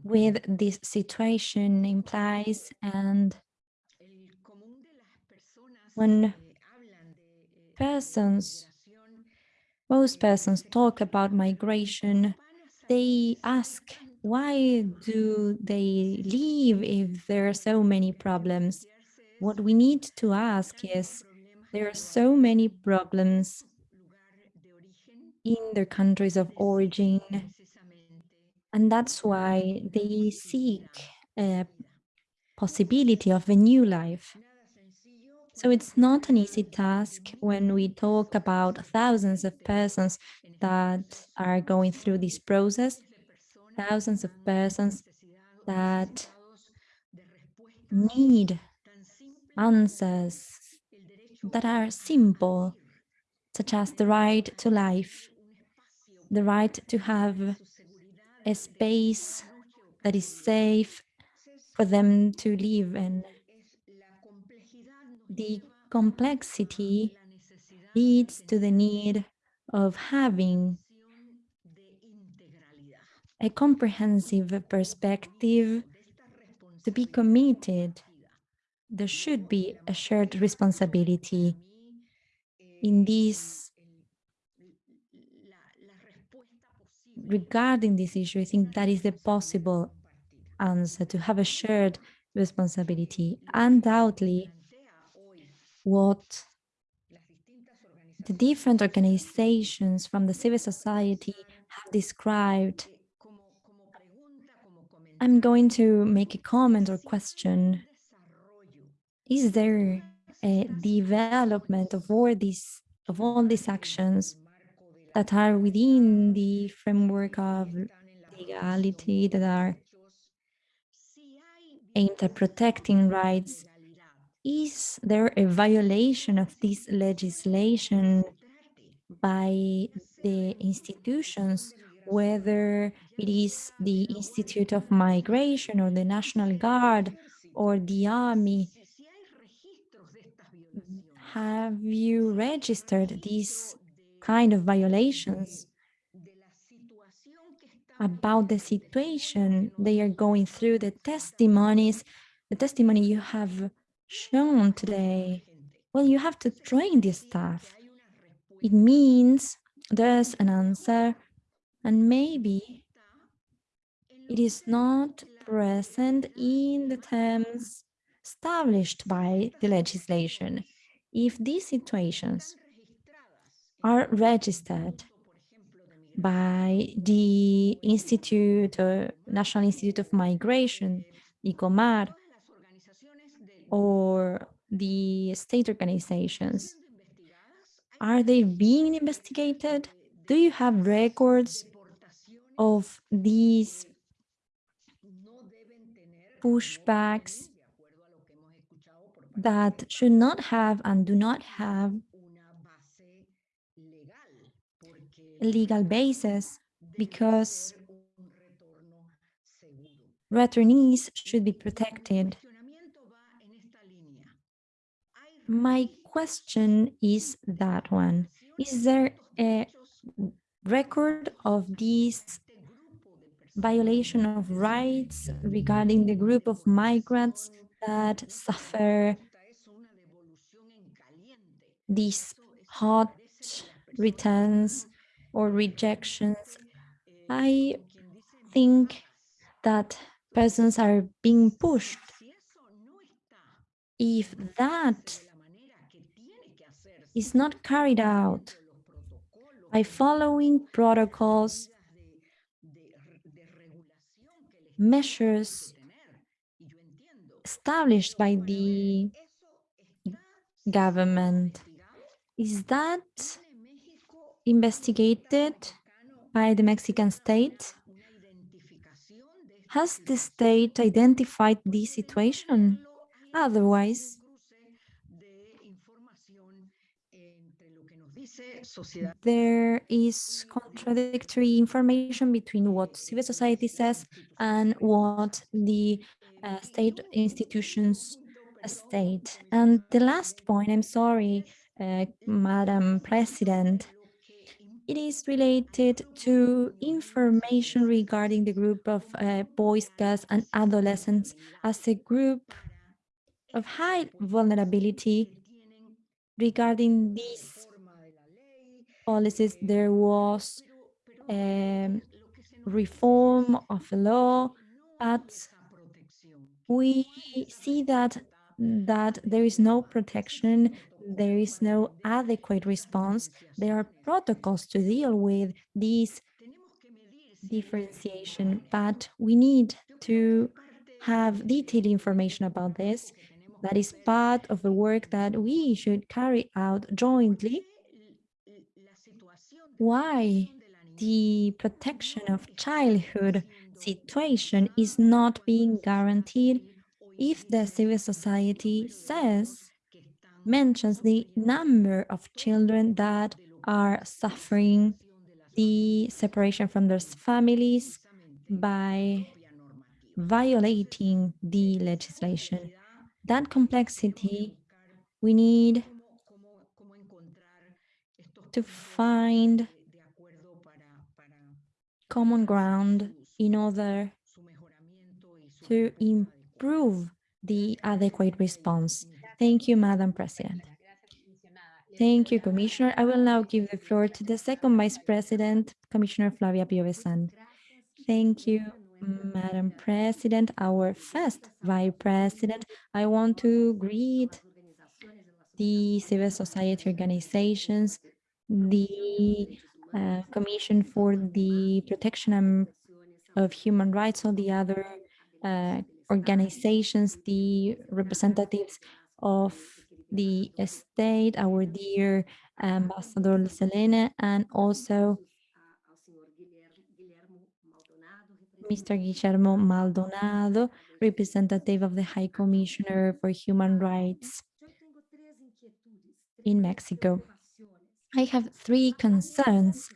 with this situation implies and when persons most persons talk about migration, they ask, why do they leave if there are so many problems? What we need to ask is, there are so many problems in their countries of origin, and that's why they seek a possibility of a new life. So it's not an easy task when we talk about thousands of persons that are going through this process, thousands of persons that need answers that are simple, such as the right to life, the right to have a space that is safe for them to live in. The complexity leads to the need of having a comprehensive perspective to be committed. There should be a shared responsibility in this regarding this issue, I think that is the possible answer to have a shared responsibility. Undoubtedly, what the different organizations from the civil society have described. I'm going to make a comment or question. Is there a development of all these of all these actions that are within the framework of legality that are aimed at protecting rights is there a violation of this legislation by the institutions, whether it is the Institute of Migration or the National Guard or the Army? Have you registered these kind of violations about the situation they are going through, the testimonies, the testimony you have shown today, well, you have to train this staff. It means there's an answer and maybe it is not present in the terms established by the legislation. If these situations are registered by the Institute, uh, National Institute of Migration, ICOMAR, or the state organizations? Are they being investigated? Do you have records of these pushbacks that should not have and do not have a legal basis because returnees should be protected my question is that one. Is there a record of these violation of rights regarding the group of migrants that suffer these hot returns or rejections? I think that persons are being pushed. If that is not carried out by following protocols, measures established by the government. Is that investigated by the Mexican state? Has the state identified this situation? Otherwise, there is contradictory information between what civil society says and what the uh, state institutions state. And the last point, I'm sorry, uh, Madam President, it is related to information regarding the group of uh, boys, girls, and adolescents as a group of high vulnerability regarding these policies, there was um, reform of the law, but we see that that there is no protection, there is no adequate response. There are protocols to deal with these differentiation, but we need to have detailed information about this. That is part of the work that we should carry out jointly. Why the protection of childhood situation is not being guaranteed if the civil society says, mentions the number of children that are suffering the separation from their families by violating the legislation. That complexity, we need to find common ground in order to improve the adequate response. Thank you, Madam President. Thank you, Commissioner. I will now give the floor to the second Vice President, Commissioner Flavia Piovesan. Thank you, Madam President, our first Vice President. I want to greet the civil society organizations, the uh, Commission for the Protection of Human Rights, all the other uh, organizations, the representatives of the state, our dear Ambassador Selena, and also Mr. Guillermo Maldonado, representative of the High Commissioner for Human Rights in Mexico. I have three concerns.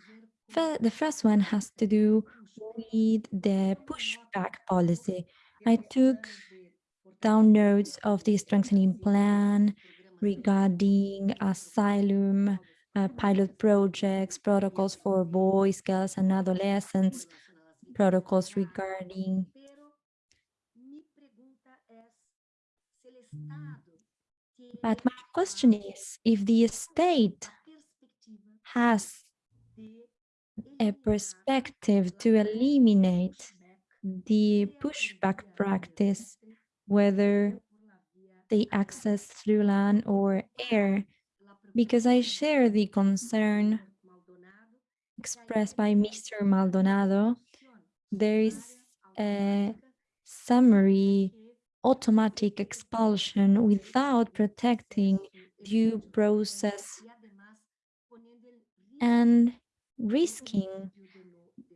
The first one has to do with the pushback policy. I took down notes of the strengthening plan regarding asylum, uh, pilot projects, protocols for boys, girls, and adolescents, protocols regarding but my question is, if the state has a perspective to eliminate the pushback practice, whether they access through land or air, because I share the concern expressed by Mr. Maldonado. There is a summary automatic expulsion without protecting due process and risking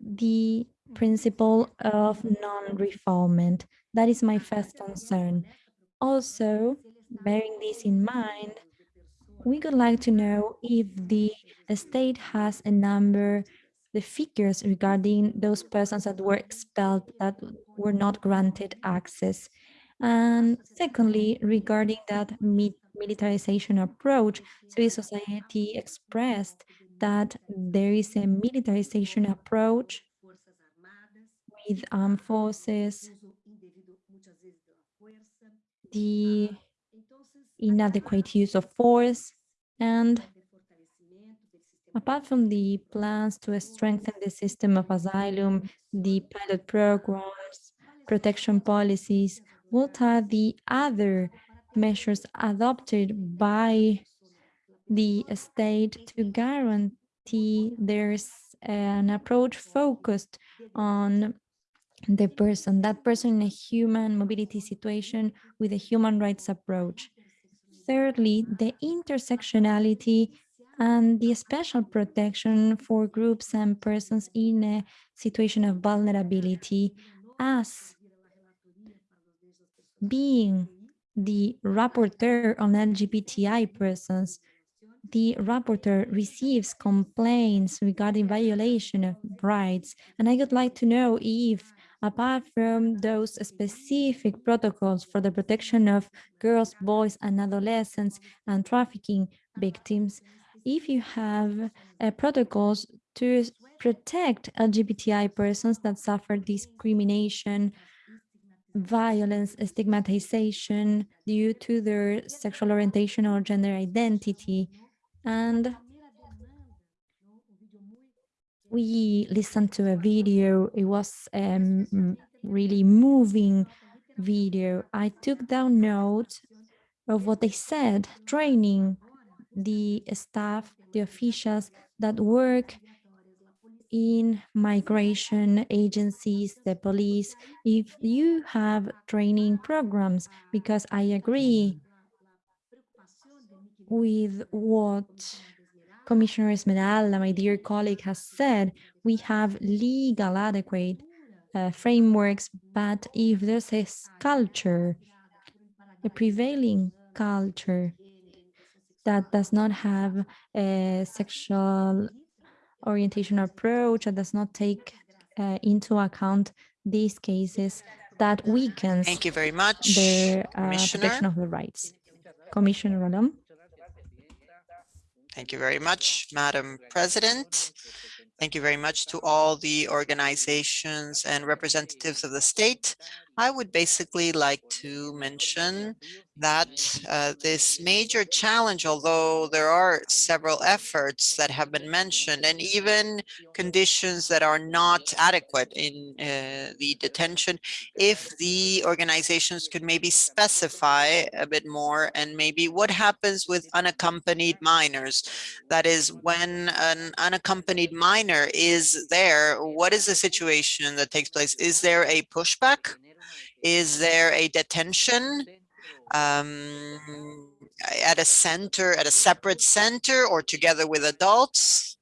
the principle of non-refoulement. That is my first concern. Also, bearing this in mind, we would like to know if the state has a number, the figures regarding those persons that were expelled that were not granted access. And secondly, regarding that militarization approach, civil society expressed that there is a militarization approach with armed forces, the inadequate use of force, and apart from the plans to strengthen the system of asylum, the pilot programs, protection policies, what are the other measures adopted by the state to guarantee there's an approach focused on the person, that person in a human mobility situation with a human rights approach. Thirdly, the intersectionality and the special protection for groups and persons in a situation of vulnerability as being the rapporteur on LGBTI persons, the rapporteur receives complaints regarding violation of rights. And I would like to know if apart from those specific protocols for the protection of girls, boys, and adolescents and trafficking victims, if you have protocols to protect LGBTI persons that suffer discrimination, violence, stigmatization due to their sexual orientation or gender identity. And we listened to a video. It was um, really moving video. I took down notes of what they said, training the staff, the officials that work in migration agencies, the police, if you have training programs, because I agree with what Commissioner Esmeralda, my dear colleague, has said, we have legal adequate uh, frameworks, but if there's a culture, a prevailing culture that does not have a sexual orientation approach that does not take uh, into account these cases that weakens Thank you very much, the uh, Commissioner. protection of the rights. Commissioner Ralón. Thank you very much, Madam President. Thank you very much to all the organizations and representatives of the state. I would basically like to mention that uh, this major challenge, although there are several efforts that have been mentioned and even conditions that are not adequate in uh, the detention, if the organizations could maybe specify a bit more and maybe what happens with unaccompanied minors. That is when an unaccompanied minor is there, what is the situation that takes place? Is there a pushback? Is there a detention? um, at a center, at a separate center or together with adults?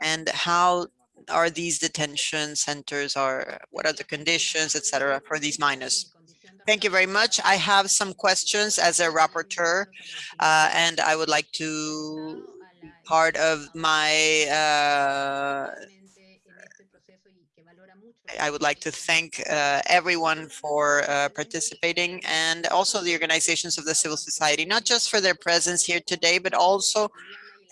And how are these detention centers or what are the conditions, et cetera, for these minors? Thank you very much. I have some questions as a rapporteur, uh, and I would like to part of my uh, I would like to thank uh, everyone for uh, participating and also the organizations of the civil society, not just for their presence here today, but also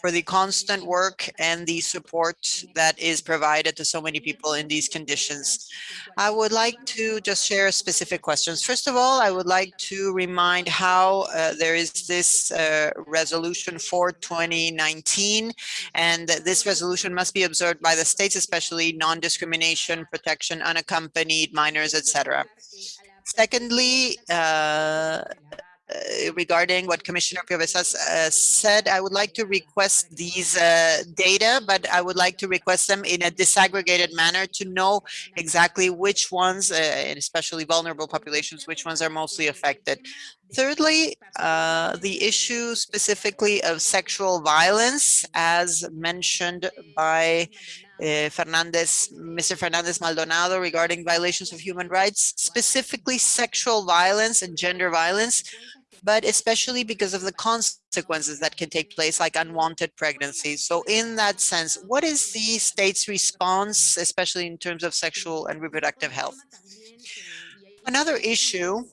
for the constant work and the support that is provided to so many people in these conditions. I would like to just share specific questions. First of all, I would like to remind how uh, there is this uh, resolution for 2019, and this resolution must be observed by the states, especially non-discrimination, protection, unaccompanied minors, etc. Secondly, uh, regarding what Commissioner Cabezas uh, said, I would like to request these uh, data, but I would like to request them in a disaggregated manner to know exactly which ones, uh, and especially vulnerable populations, which ones are mostly affected. Thirdly, uh, the issue specifically of sexual violence, as mentioned by uh, Fernandez, Mr. Fernandez Maldonado regarding violations of human rights, specifically sexual violence and gender violence, but especially because of the consequences that can take place like unwanted pregnancies. So in that sense, what is the state's response, especially in terms of sexual and reproductive health? Another issue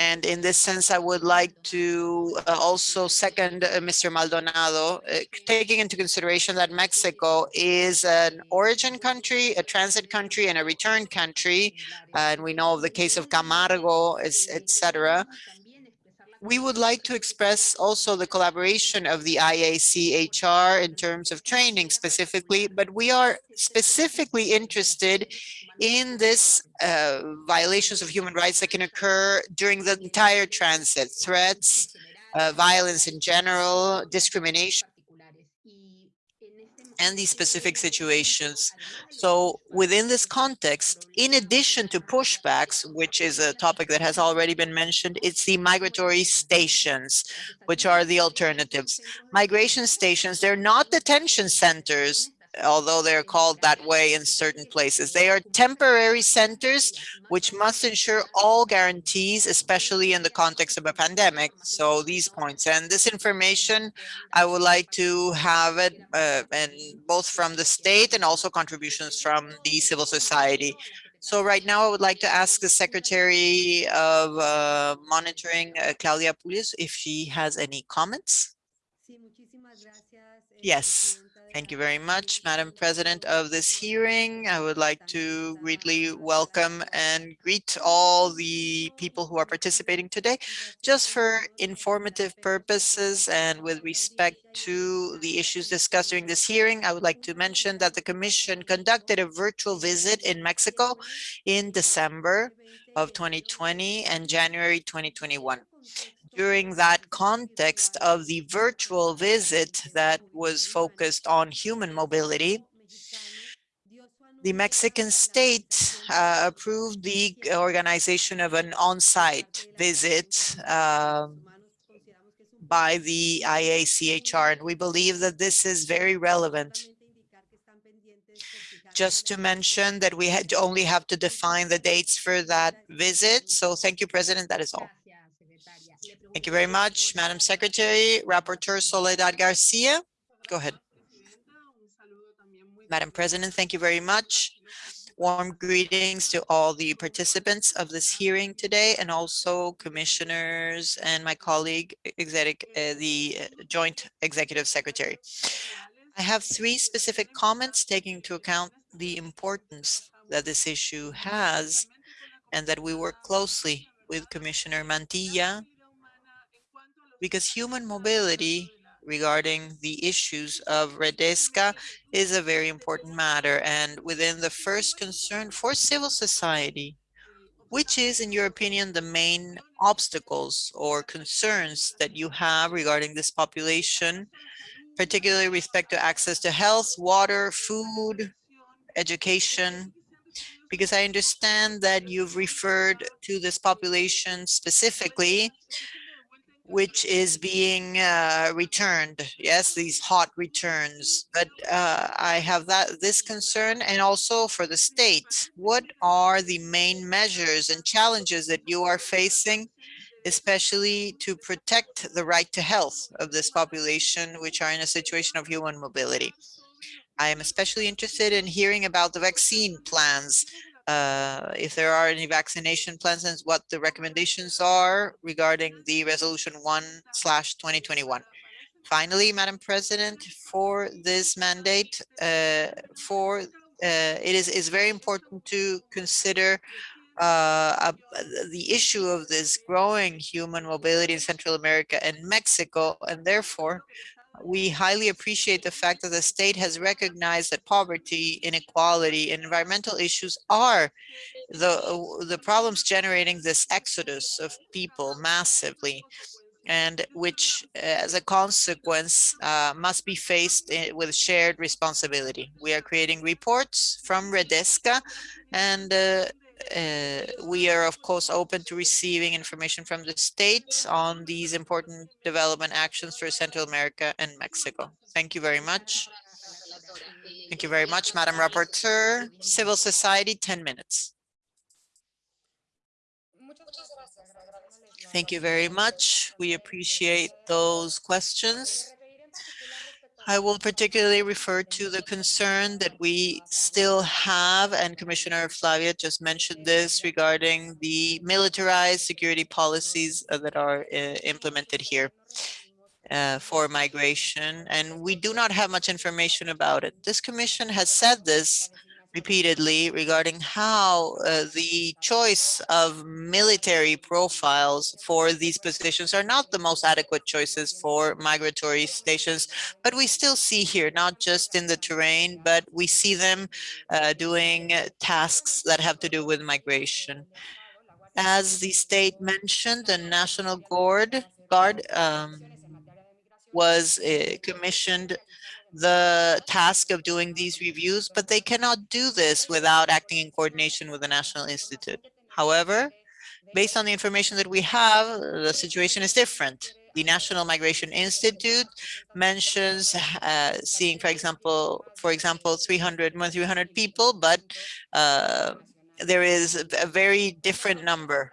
and in this sense, I would like to uh, also second uh, Mr. Maldonado, uh, taking into consideration that Mexico is an origin country, a transit country, and a return country. and we know of the case of Camargo, etc we would like to express also the collaboration of the IACHR in terms of training specifically, but we are specifically interested in this uh, violations of human rights that can occur during the entire transit, threats, uh, violence in general, discrimination, and these specific situations. So within this context, in addition to pushbacks, which is a topic that has already been mentioned, it's the migratory stations, which are the alternatives. Migration stations, they're not detention centers although they're called that way in certain places. They are temporary centers which must ensure all guarantees, especially in the context of a pandemic. So these points and this information, I would like to have it uh, and both from the state and also contributions from the civil society. So right now, I would like to ask the Secretary of uh, Monitoring, uh, Claudia Pulido, if she has any comments. Yes, Thank you very much, Madam President of this hearing. I would like to greatly welcome and greet all the people who are participating today. Just for informative purposes and with respect to the issues discussed during this hearing, I would like to mention that the Commission conducted a virtual visit in Mexico in December of 2020 and January 2021 during that context of the virtual visit that was focused on human mobility, the Mexican state uh, approved the organization of an on-site visit um, by the IACHR, and we believe that this is very relevant. Just to mention that we had only have to define the dates for that visit. So thank you, President. That is all. Thank you very much, Madam Secretary. Rapporteur Soledad Garcia, go ahead. Madam President, thank you very much. Warm greetings to all the participants of this hearing today and also commissioners and my colleague, executive, uh, the uh, Joint Executive Secretary. I have three specific comments taking into account the importance that this issue has and that we work closely with Commissioner Mantilla because human mobility regarding the issues of Redesca is a very important matter and within the first concern for civil society, which is, in your opinion, the main obstacles or concerns that you have regarding this population, particularly respect to access to health, water, food, education, because I understand that you've referred to this population specifically which is being uh, returned. Yes, these hot returns. But uh, I have that this concern and also for the state. What are the main measures and challenges that you are facing, especially to protect the right to health of this population, which are in a situation of human mobility? I am especially interested in hearing about the vaccine plans uh, if there are any vaccination plans and what the recommendations are regarding the resolution 1 slash 2021. Finally, Madam President, for this mandate, uh, for uh, it is is very important to consider uh, the issue of this growing human mobility in Central America and Mexico, and therefore we highly appreciate the fact that the state has recognized that poverty, inequality, and environmental issues are the, the problems generating this exodus of people massively and which as a consequence uh, must be faced with shared responsibility. We are creating reports from Redesca and uh, uh, we are, of course, open to receiving information from the state on these important development actions for Central America and Mexico. Thank you very much. Thank you very much, Madam Rapporteur. Civil society, 10 minutes. Thank you very much. We appreciate those questions. I will particularly refer to the concern that we still have, and Commissioner Flavia just mentioned this regarding the militarized security policies uh, that are uh, implemented here uh, for migration. And we do not have much information about it. This commission has said this repeatedly regarding how uh, the choice of military profiles for these positions are not the most adequate choices for migratory stations, but we still see here, not just in the terrain, but we see them uh, doing tasks that have to do with migration. As the state mentioned, the National Guard, Guard um, was uh, commissioned the task of doing these reviews, but they cannot do this without acting in coordination with the National Institute. However, based on the information that we have, the situation is different. The National Migration Institute mentions uh, seeing, for example, for example, 300, more 300 people, but uh, there is a very different number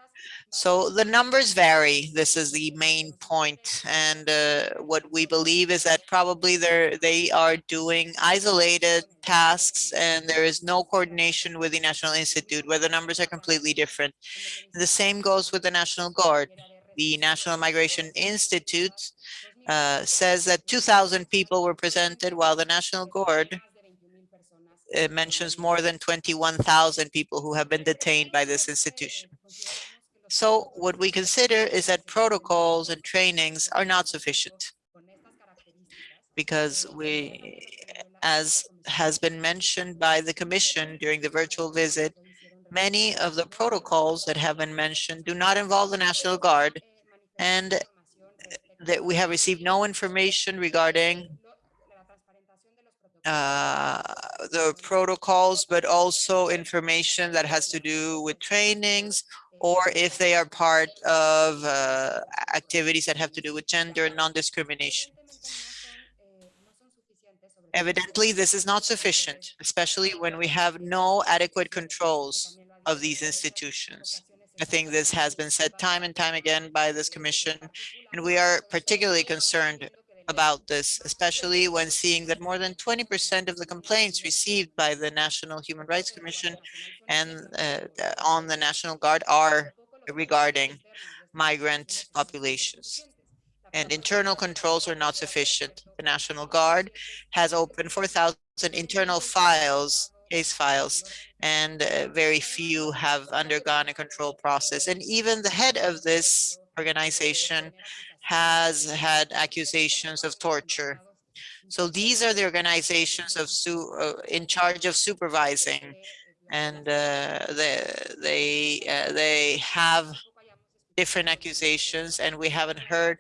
so the numbers vary. This is the main point. And uh, what we believe is that probably they're, they are doing isolated tasks and there is no coordination with the National Institute where the numbers are completely different. The same goes with the National Guard. The National Migration Institute uh, says that 2,000 people were presented, while the National Guard mentions more than 21,000 people who have been detained by this institution. So what we consider is that protocols and trainings are not sufficient because we, as has been mentioned by the commission during the virtual visit, many of the protocols that have been mentioned do not involve the National Guard and that we have received no information regarding uh, the protocols, but also information that has to do with trainings or if they are part of uh, activities that have to do with gender and non-discrimination. Evidently, this is not sufficient, especially when we have no adequate controls of these institutions. I think this has been said time and time again by this commission, and we are particularly concerned about this, especially when seeing that more than 20% of the complaints received by the National Human Rights Commission and uh, on the National Guard are regarding migrant populations. And internal controls are not sufficient. The National Guard has opened 4,000 internal files, case files, and uh, very few have undergone a control process. And even the head of this organization has had accusations of torture. So these are the organizations of uh, in charge of supervising, and uh, they they uh, they have different accusations, and we haven't heard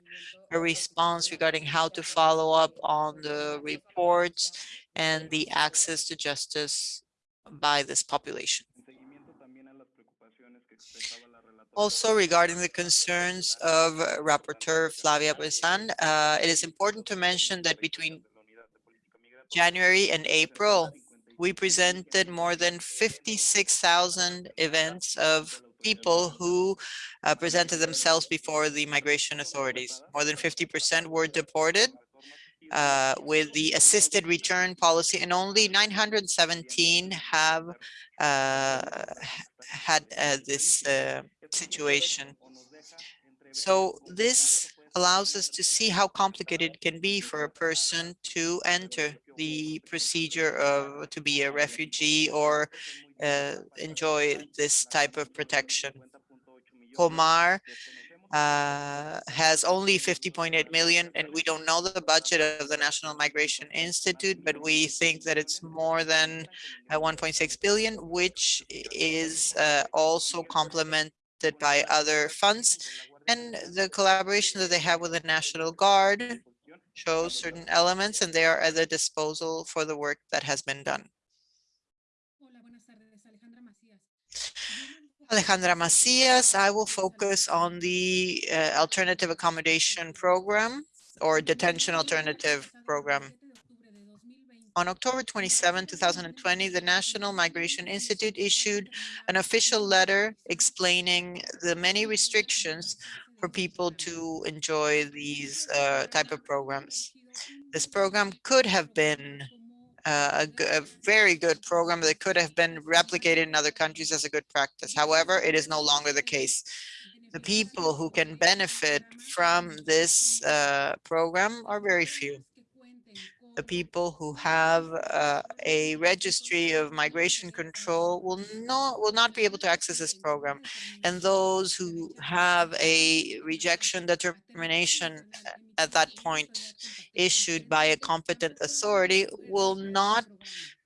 a response regarding how to follow up on the reports and the access to justice by this population. Also regarding the concerns of Rapporteur Flavia Piovesan, uh, it is important to mention that between January and April, we presented more than 56,000 events of people who uh, presented themselves before the migration authorities. More than 50% were deported uh, with the assisted return policy and only 917 have uh, had uh, this uh, situation. So this allows us to see how complicated it can be for a person to enter the procedure of to be a refugee or uh, enjoy this type of protection. Comar uh, has only 50.8 million, and we don't know the budget of the National Migration Institute, but we think that it's more than uh, 1.6 billion, which is uh, also complemented by other funds. And the collaboration that they have with the National Guard shows certain elements, and they are at the disposal for the work that has been done. Alejandra Macias, I will focus on the uh, alternative accommodation program or detention alternative program. On October 27, 2020, the National Migration Institute issued an official letter explaining the many restrictions for people to enjoy these uh, type of programs. This program could have been a, a, very good program that could have been replicated in other countries as a good practice. However, it is no longer the case. The people who can benefit from this uh, program are very few. The people who have uh, a registry of migration control will not will not be able to access this program, and those who have a rejection determination at that point issued by a competent authority will not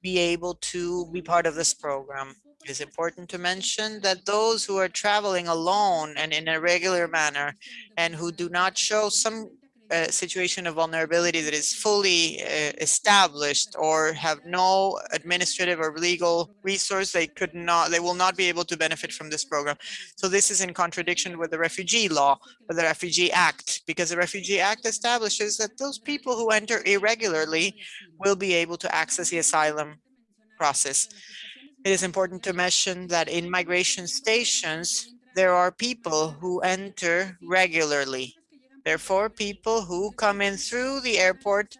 be able to be part of this program. It's important to mention that those who are traveling alone and in a regular manner and who do not show some a situation of vulnerability that is fully uh, established or have no administrative or legal resource, they could not, they will not be able to benefit from this program. So this is in contradiction with the refugee law, with the Refugee Act, because the Refugee Act establishes that those people who enter irregularly will be able to access the asylum process. It is important to mention that in migration stations, there are people who enter regularly Therefore, people who come in through the airport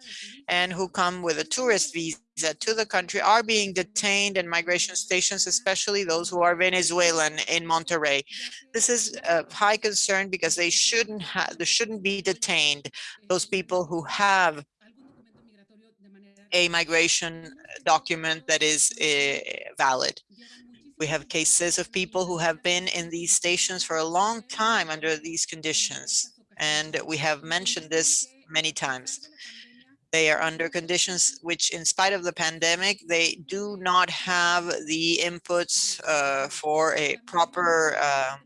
and who come with a tourist visa to the country are being detained in migration stations, especially those who are Venezuelan in Monterrey. This is a high concern because they shouldn't have, they shouldn't be detained. Those people who have a migration document that is uh, valid. We have cases of people who have been in these stations for a long time under these conditions. And we have mentioned this many times. They are under conditions which, in spite of the pandemic, they do not have the inputs uh, for a proper uh,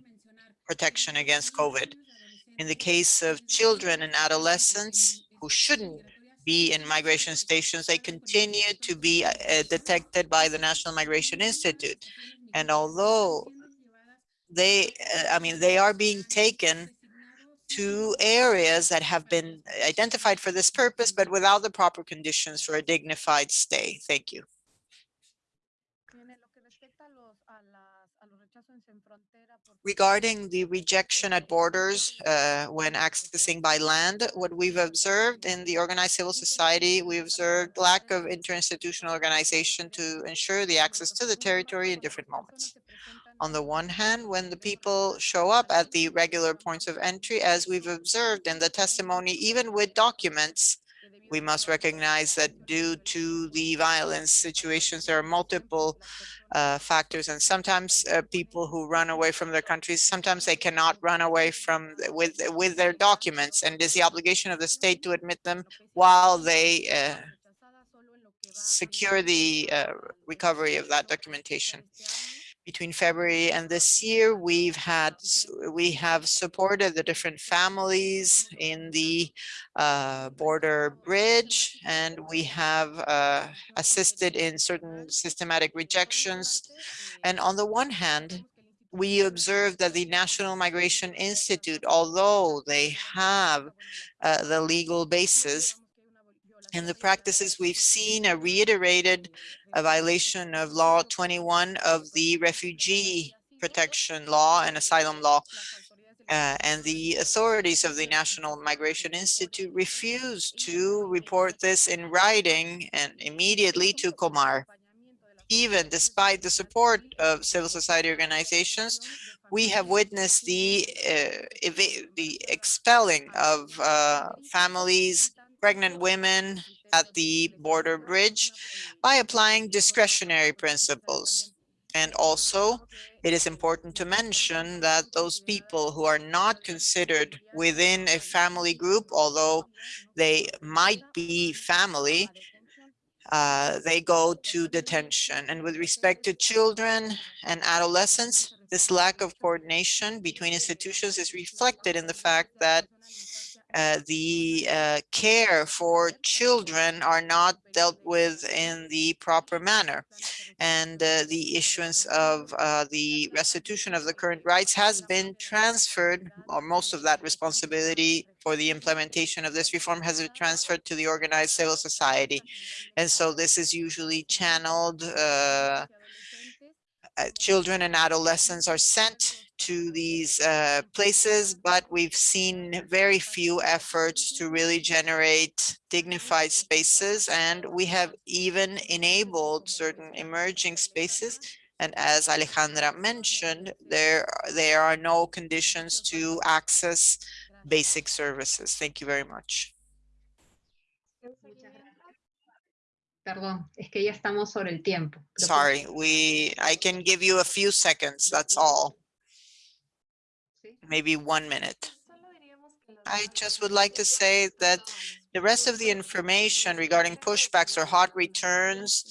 protection against COVID. In the case of children and adolescents who shouldn't be in migration stations, they continue to be uh, detected by the National Migration Institute. And although they, uh, I mean, they are being taken to areas that have been identified for this purpose, but without the proper conditions for a dignified stay. Thank you. Regarding the rejection at borders uh, when accessing by land, what we've observed in the organized civil society, we observed lack of interinstitutional organization to ensure the access to the territory in different moments. On the one hand, when the people show up at the regular points of entry, as we've observed in the testimony, even with documents, we must recognize that due to the violence situations, there are multiple uh, factors and sometimes uh, people who run away from their countries, sometimes they cannot run away from with with their documents and it is the obligation of the state to admit them while they uh, secure the uh, recovery of that documentation between February and this year, we've had, we have supported the different families in the uh, border bridge, and we have uh, assisted in certain systematic rejections. And on the one hand, we observe that the National Migration Institute, although they have uh, the legal basis, in the practices we've seen a reiterated a violation of law 21 of the refugee protection law and asylum law. Uh, and the authorities of the National Migration Institute refused to report this in writing and immediately to Comar. Even despite the support of civil society organizations, we have witnessed the uh, the expelling of uh, families pregnant women at the border bridge by applying discretionary principles. And also, it is important to mention that those people who are not considered within a family group, although they might be family, uh, they go to detention. And with respect to children and adolescents, this lack of coordination between institutions is reflected in the fact that uh, the uh, care for children are not dealt with in the proper manner. And uh, the issuance of uh, the restitution of the current rights has been transferred, or most of that responsibility for the implementation of this reform has been transferred to the organized civil society. And so this is usually channeled uh, children and adolescents are sent to these uh, places, but we've seen very few efforts to really generate dignified spaces. And we have even enabled certain emerging spaces. And as Alejandra mentioned, there, there are no conditions to access basic services. Thank you very much. Perdón, es que ya estamos sobre el tiempo. Sorry, we I can give you a few seconds, that's all maybe one minute. I just would like to say that the rest of the information regarding pushbacks or hot returns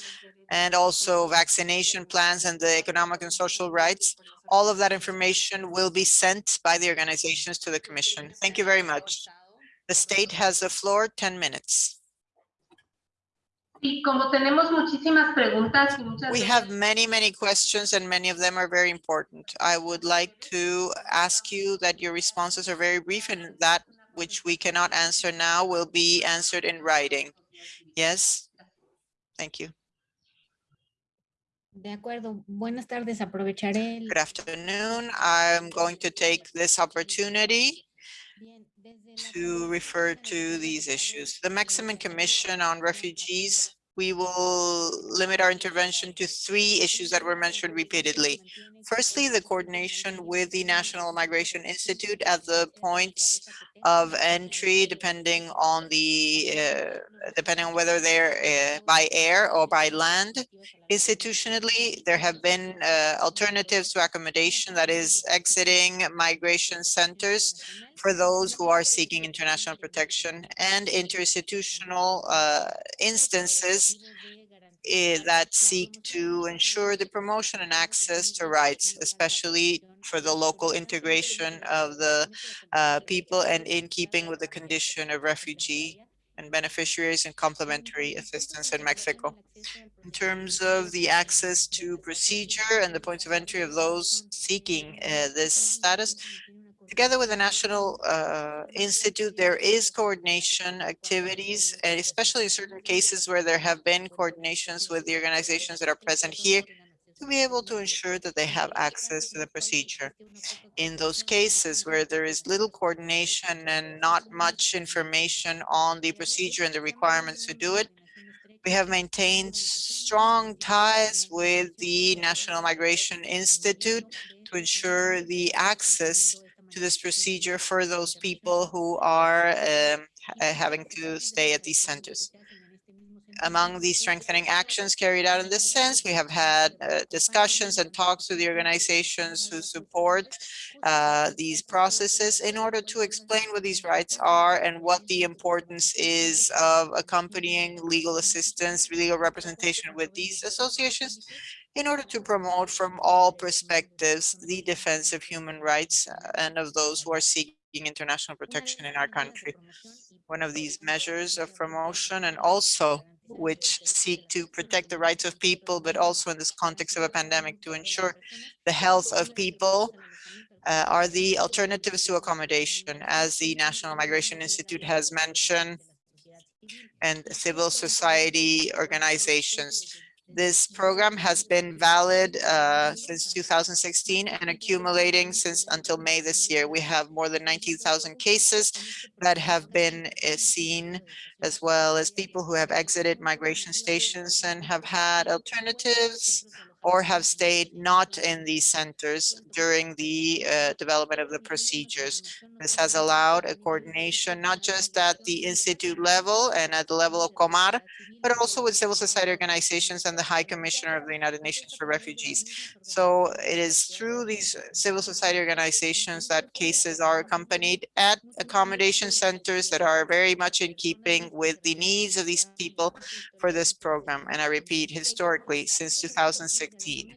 and also vaccination plans and the economic and social rights, all of that information will be sent by the organizations to the commission. Thank you very much. The state has the floor, 10 minutes. Y como tenemos muchísimas preguntas y muchas We have many, many questions and many of them are very important. I would like to ask you that your responses are very brief and that which we cannot answer now will be answered in writing. Yes? Thank you. De acuerdo. Buenas tardes. Aprovecharé el... Good afternoon. I'm going to take this opportunity to refer to these issues. The Mexican Commission on Refugees, we will limit our intervention to three issues that were mentioned repeatedly. Firstly, the coordination with the National Migration Institute at the points of entry, depending on the, uh, depending on whether they're uh, by air or by land. Institutionally, there have been uh, alternatives to accommodation that is exiting migration centers for those who are seeking international protection and interinstitutional uh, instances uh, that seek to ensure the promotion and access to rights, especially for the local integration of the uh, people and in keeping with the condition of refugee and beneficiaries and complementary assistance in Mexico. In terms of the access to procedure and the points of entry of those seeking uh, this status, Together with the National uh, Institute, there is coordination activities, and especially in certain cases where there have been coordinations with the organizations that are present here to be able to ensure that they have access to the procedure. In those cases where there is little coordination and not much information on the procedure and the requirements to do it, we have maintained strong ties with the National Migration Institute to ensure the access to this procedure for those people who are um, having to stay at these centers. Among the strengthening actions carried out in this sense, we have had uh, discussions and talks with the organizations who support uh, these processes in order to explain what these rights are and what the importance is of accompanying legal assistance, legal representation with these associations in order to promote from all perspectives the defense of human rights uh, and of those who are seeking international protection in our country. One of these measures of promotion and also which seek to protect the rights of people, but also in this context of a pandemic to ensure the health of people uh, are the alternatives to accommodation, as the National Migration Institute has mentioned, and civil society organizations. This program has been valid uh, since 2016 and accumulating since until May this year. We have more than 19,000 cases that have been uh, seen, as well as people who have exited migration stations and have had alternatives or have stayed not in these centers during the uh, development of the procedures. This has allowed a coordination not just at the institute level and at the level of Comar, but also with civil society organizations and the High Commissioner of the United Nations for Refugees. So it is through these civil society organizations that cases are accompanied at accommodation centers that are very much in keeping with the needs of these people for this program. And I repeat, historically, since 2016.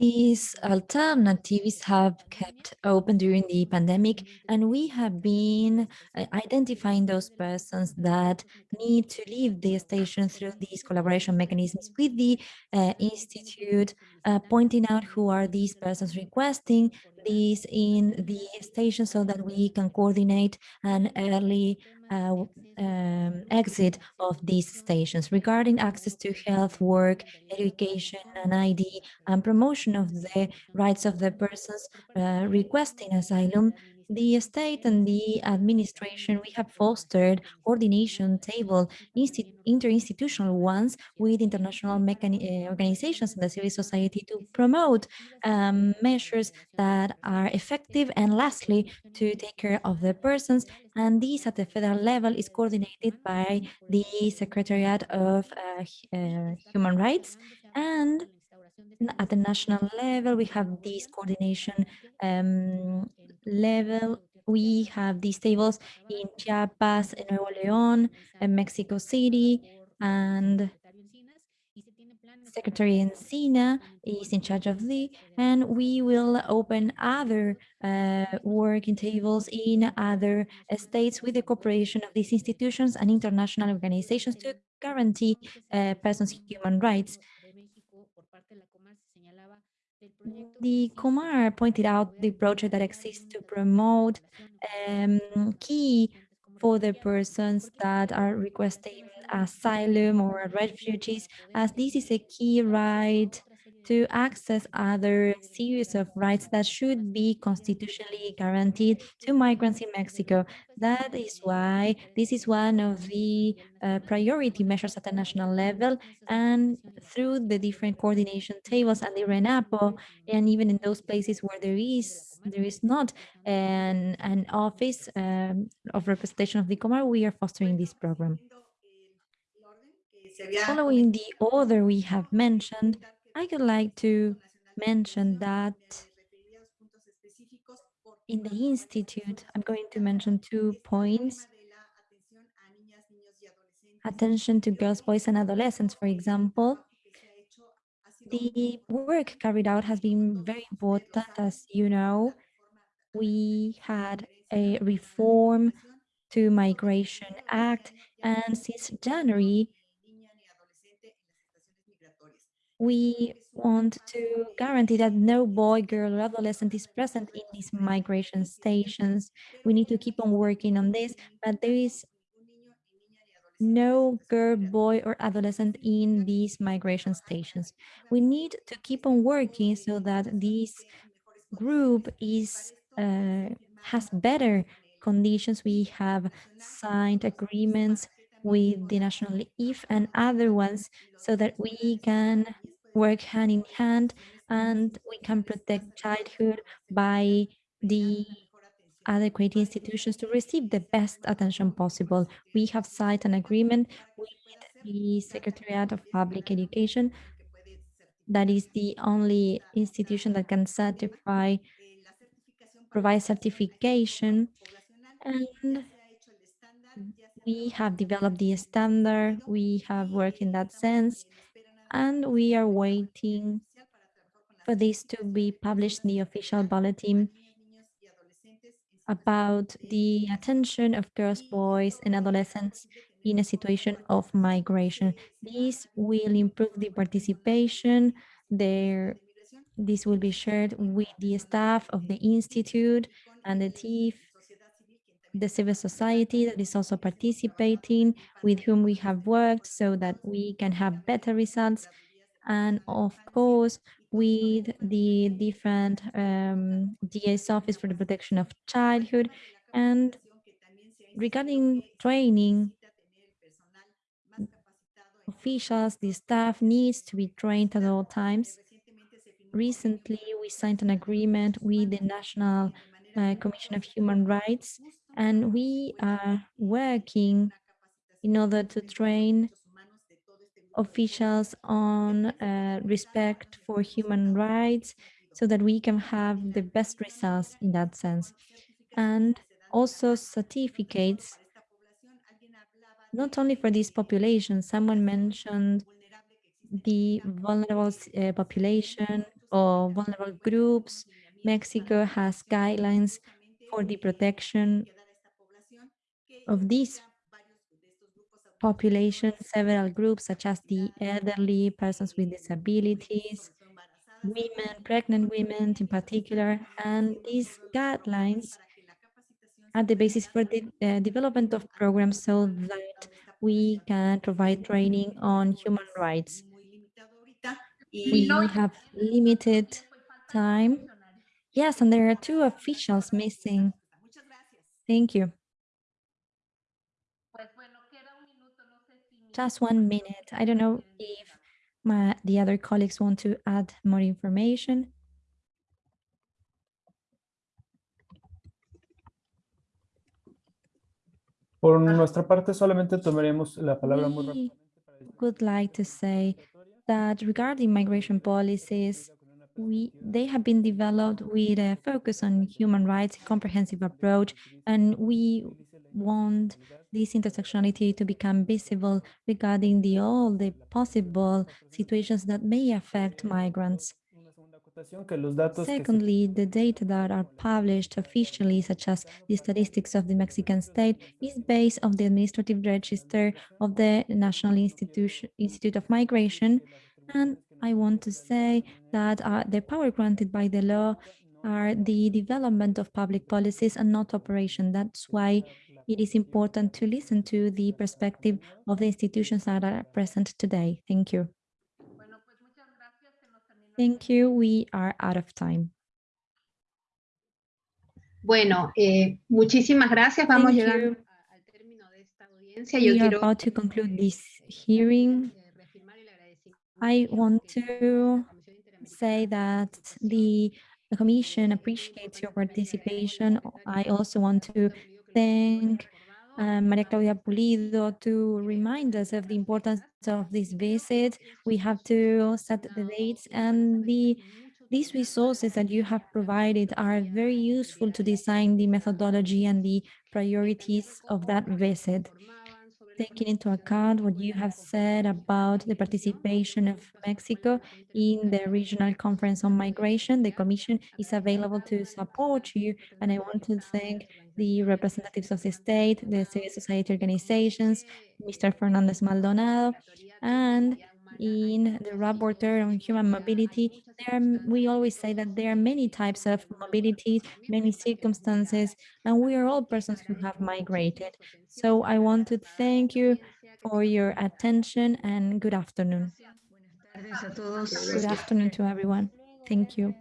these alternatives have kept open during the pandemic, and we have been uh, identifying those persons that need to leave the station through these collaboration mechanisms with the uh, Institute, uh, pointing out who are these persons requesting these in the station so that we can coordinate an early uh, um, exit of these stations regarding access to health, work, education, and ID, and promotion of the rights of the persons uh, requesting asylum the state and the administration, we have fostered coordination table, interinstitutional ones with international uh, organizations and the civil society to promote um, measures that are effective and lastly to take care of the persons and this at the federal level is coordinated by the Secretariat of uh, uh, Human Rights and at the national level, we have this coordination um, level. We have these tables in Chiapas, in Nuevo León, in Mexico City, and Secretary Encina is in charge of the, and we will open other uh, working tables in other states with the cooperation of these institutions and international organizations to guarantee uh, persons' human rights. The Comar pointed out the project that exists to promote um, key for the persons that are requesting asylum or refugees, as this is a key right to access other series of rights that should be constitutionally guaranteed to migrants in Mexico. That is why this is one of the uh, priority measures at the national level and through the different coordination tables and the RENAPO, and even in those places where there is there is not an, an office um, of representation of the Comar, we are fostering this program. Following the order we have mentioned, I would like to mention that in the Institute, I'm going to mention two points. Attention to girls, boys, and adolescents, for example. The work carried out has been very important, as you know. We had a reform to Migration Act, and since January, we want to guarantee that no boy, girl, or adolescent is present in these migration stations. We need to keep on working on this, but there is no girl, boy, or adolescent in these migration stations. We need to keep on working so that this group is uh, has better conditions. We have signed agreements with the National IF and other ones so that we can work hand in hand and we can protect childhood by the adequate institutions to receive the best attention possible. We have signed an agreement with the Secretariat of Public Education. That is the only institution that can certify, provide certification. And we have developed the standard, we have worked in that sense, and we are waiting for this to be published in the official bulletin about the attention of girls, boys, and adolescents in a situation of migration. This will improve the participation. There, this will be shared with the staff of the Institute and the DIF, the civil society that is also participating, with whom we have worked so that we can have better results. And of course, with the different um, DA's Office for the Protection of Childhood. And regarding training, officials, the staff needs to be trained at all times. Recently, we signed an agreement with the National uh, Commission of Human Rights, and we are working in order to train officials on uh, respect for human rights so that we can have the best results in that sense. And also certificates, not only for this population, someone mentioned the vulnerable uh, population or vulnerable groups. Mexico has guidelines for the protection of these population, several groups such as the elderly, persons with disabilities, women, pregnant women in particular, and these guidelines are the basis for the uh, development of programs so that we can provide training on human rights. We have limited time. Yes, and there are two officials missing. Thank you. Just one minute. I don't know if my, the other colleagues want to add more information. Por nuestra parte, solamente tomaremos la palabra muy We would like to say that regarding migration policies, we they have been developed with a focus on human rights, comprehensive approach, and we want this intersectionality to become visible regarding the all the possible situations that may affect migrants. Secondly, the data that are published officially, such as the statistics of the Mexican state, is based on the administrative register of the National Institution, Institute of Migration. And I want to say that uh, the power granted by the law are the development of public policies and not operation. That's why it is important to listen to the perspective of the institutions that are present today. Thank you. Thank you. We are out of time. Bueno, eh, muchísimas gracias. Vamos Thank llegando you. al término de esta audiencia. Yo We are quiero about to conclude this hearing. reafirmar el agradecimiento I want to la Comisión Interamericana say that the the Commission appreciates your participation. I also want to thank uh, Maria Claudia Pulido to remind us of the importance of this visit. We have to set the dates and the these resources that you have provided are very useful to design the methodology and the priorities of that visit. Taking into account what you have said about the participation of Mexico in the Regional Conference on Migration, the Commission is available to support you. And I want to thank the representatives of the state, the civil society organizations, Mr. Fernandez Maldonado, and in the rapporteur on human mobility, there we always say that there are many types of mobility, many circumstances, and we are all persons who have migrated. So I want to thank you for your attention and good afternoon. Good afternoon to everyone. Thank you.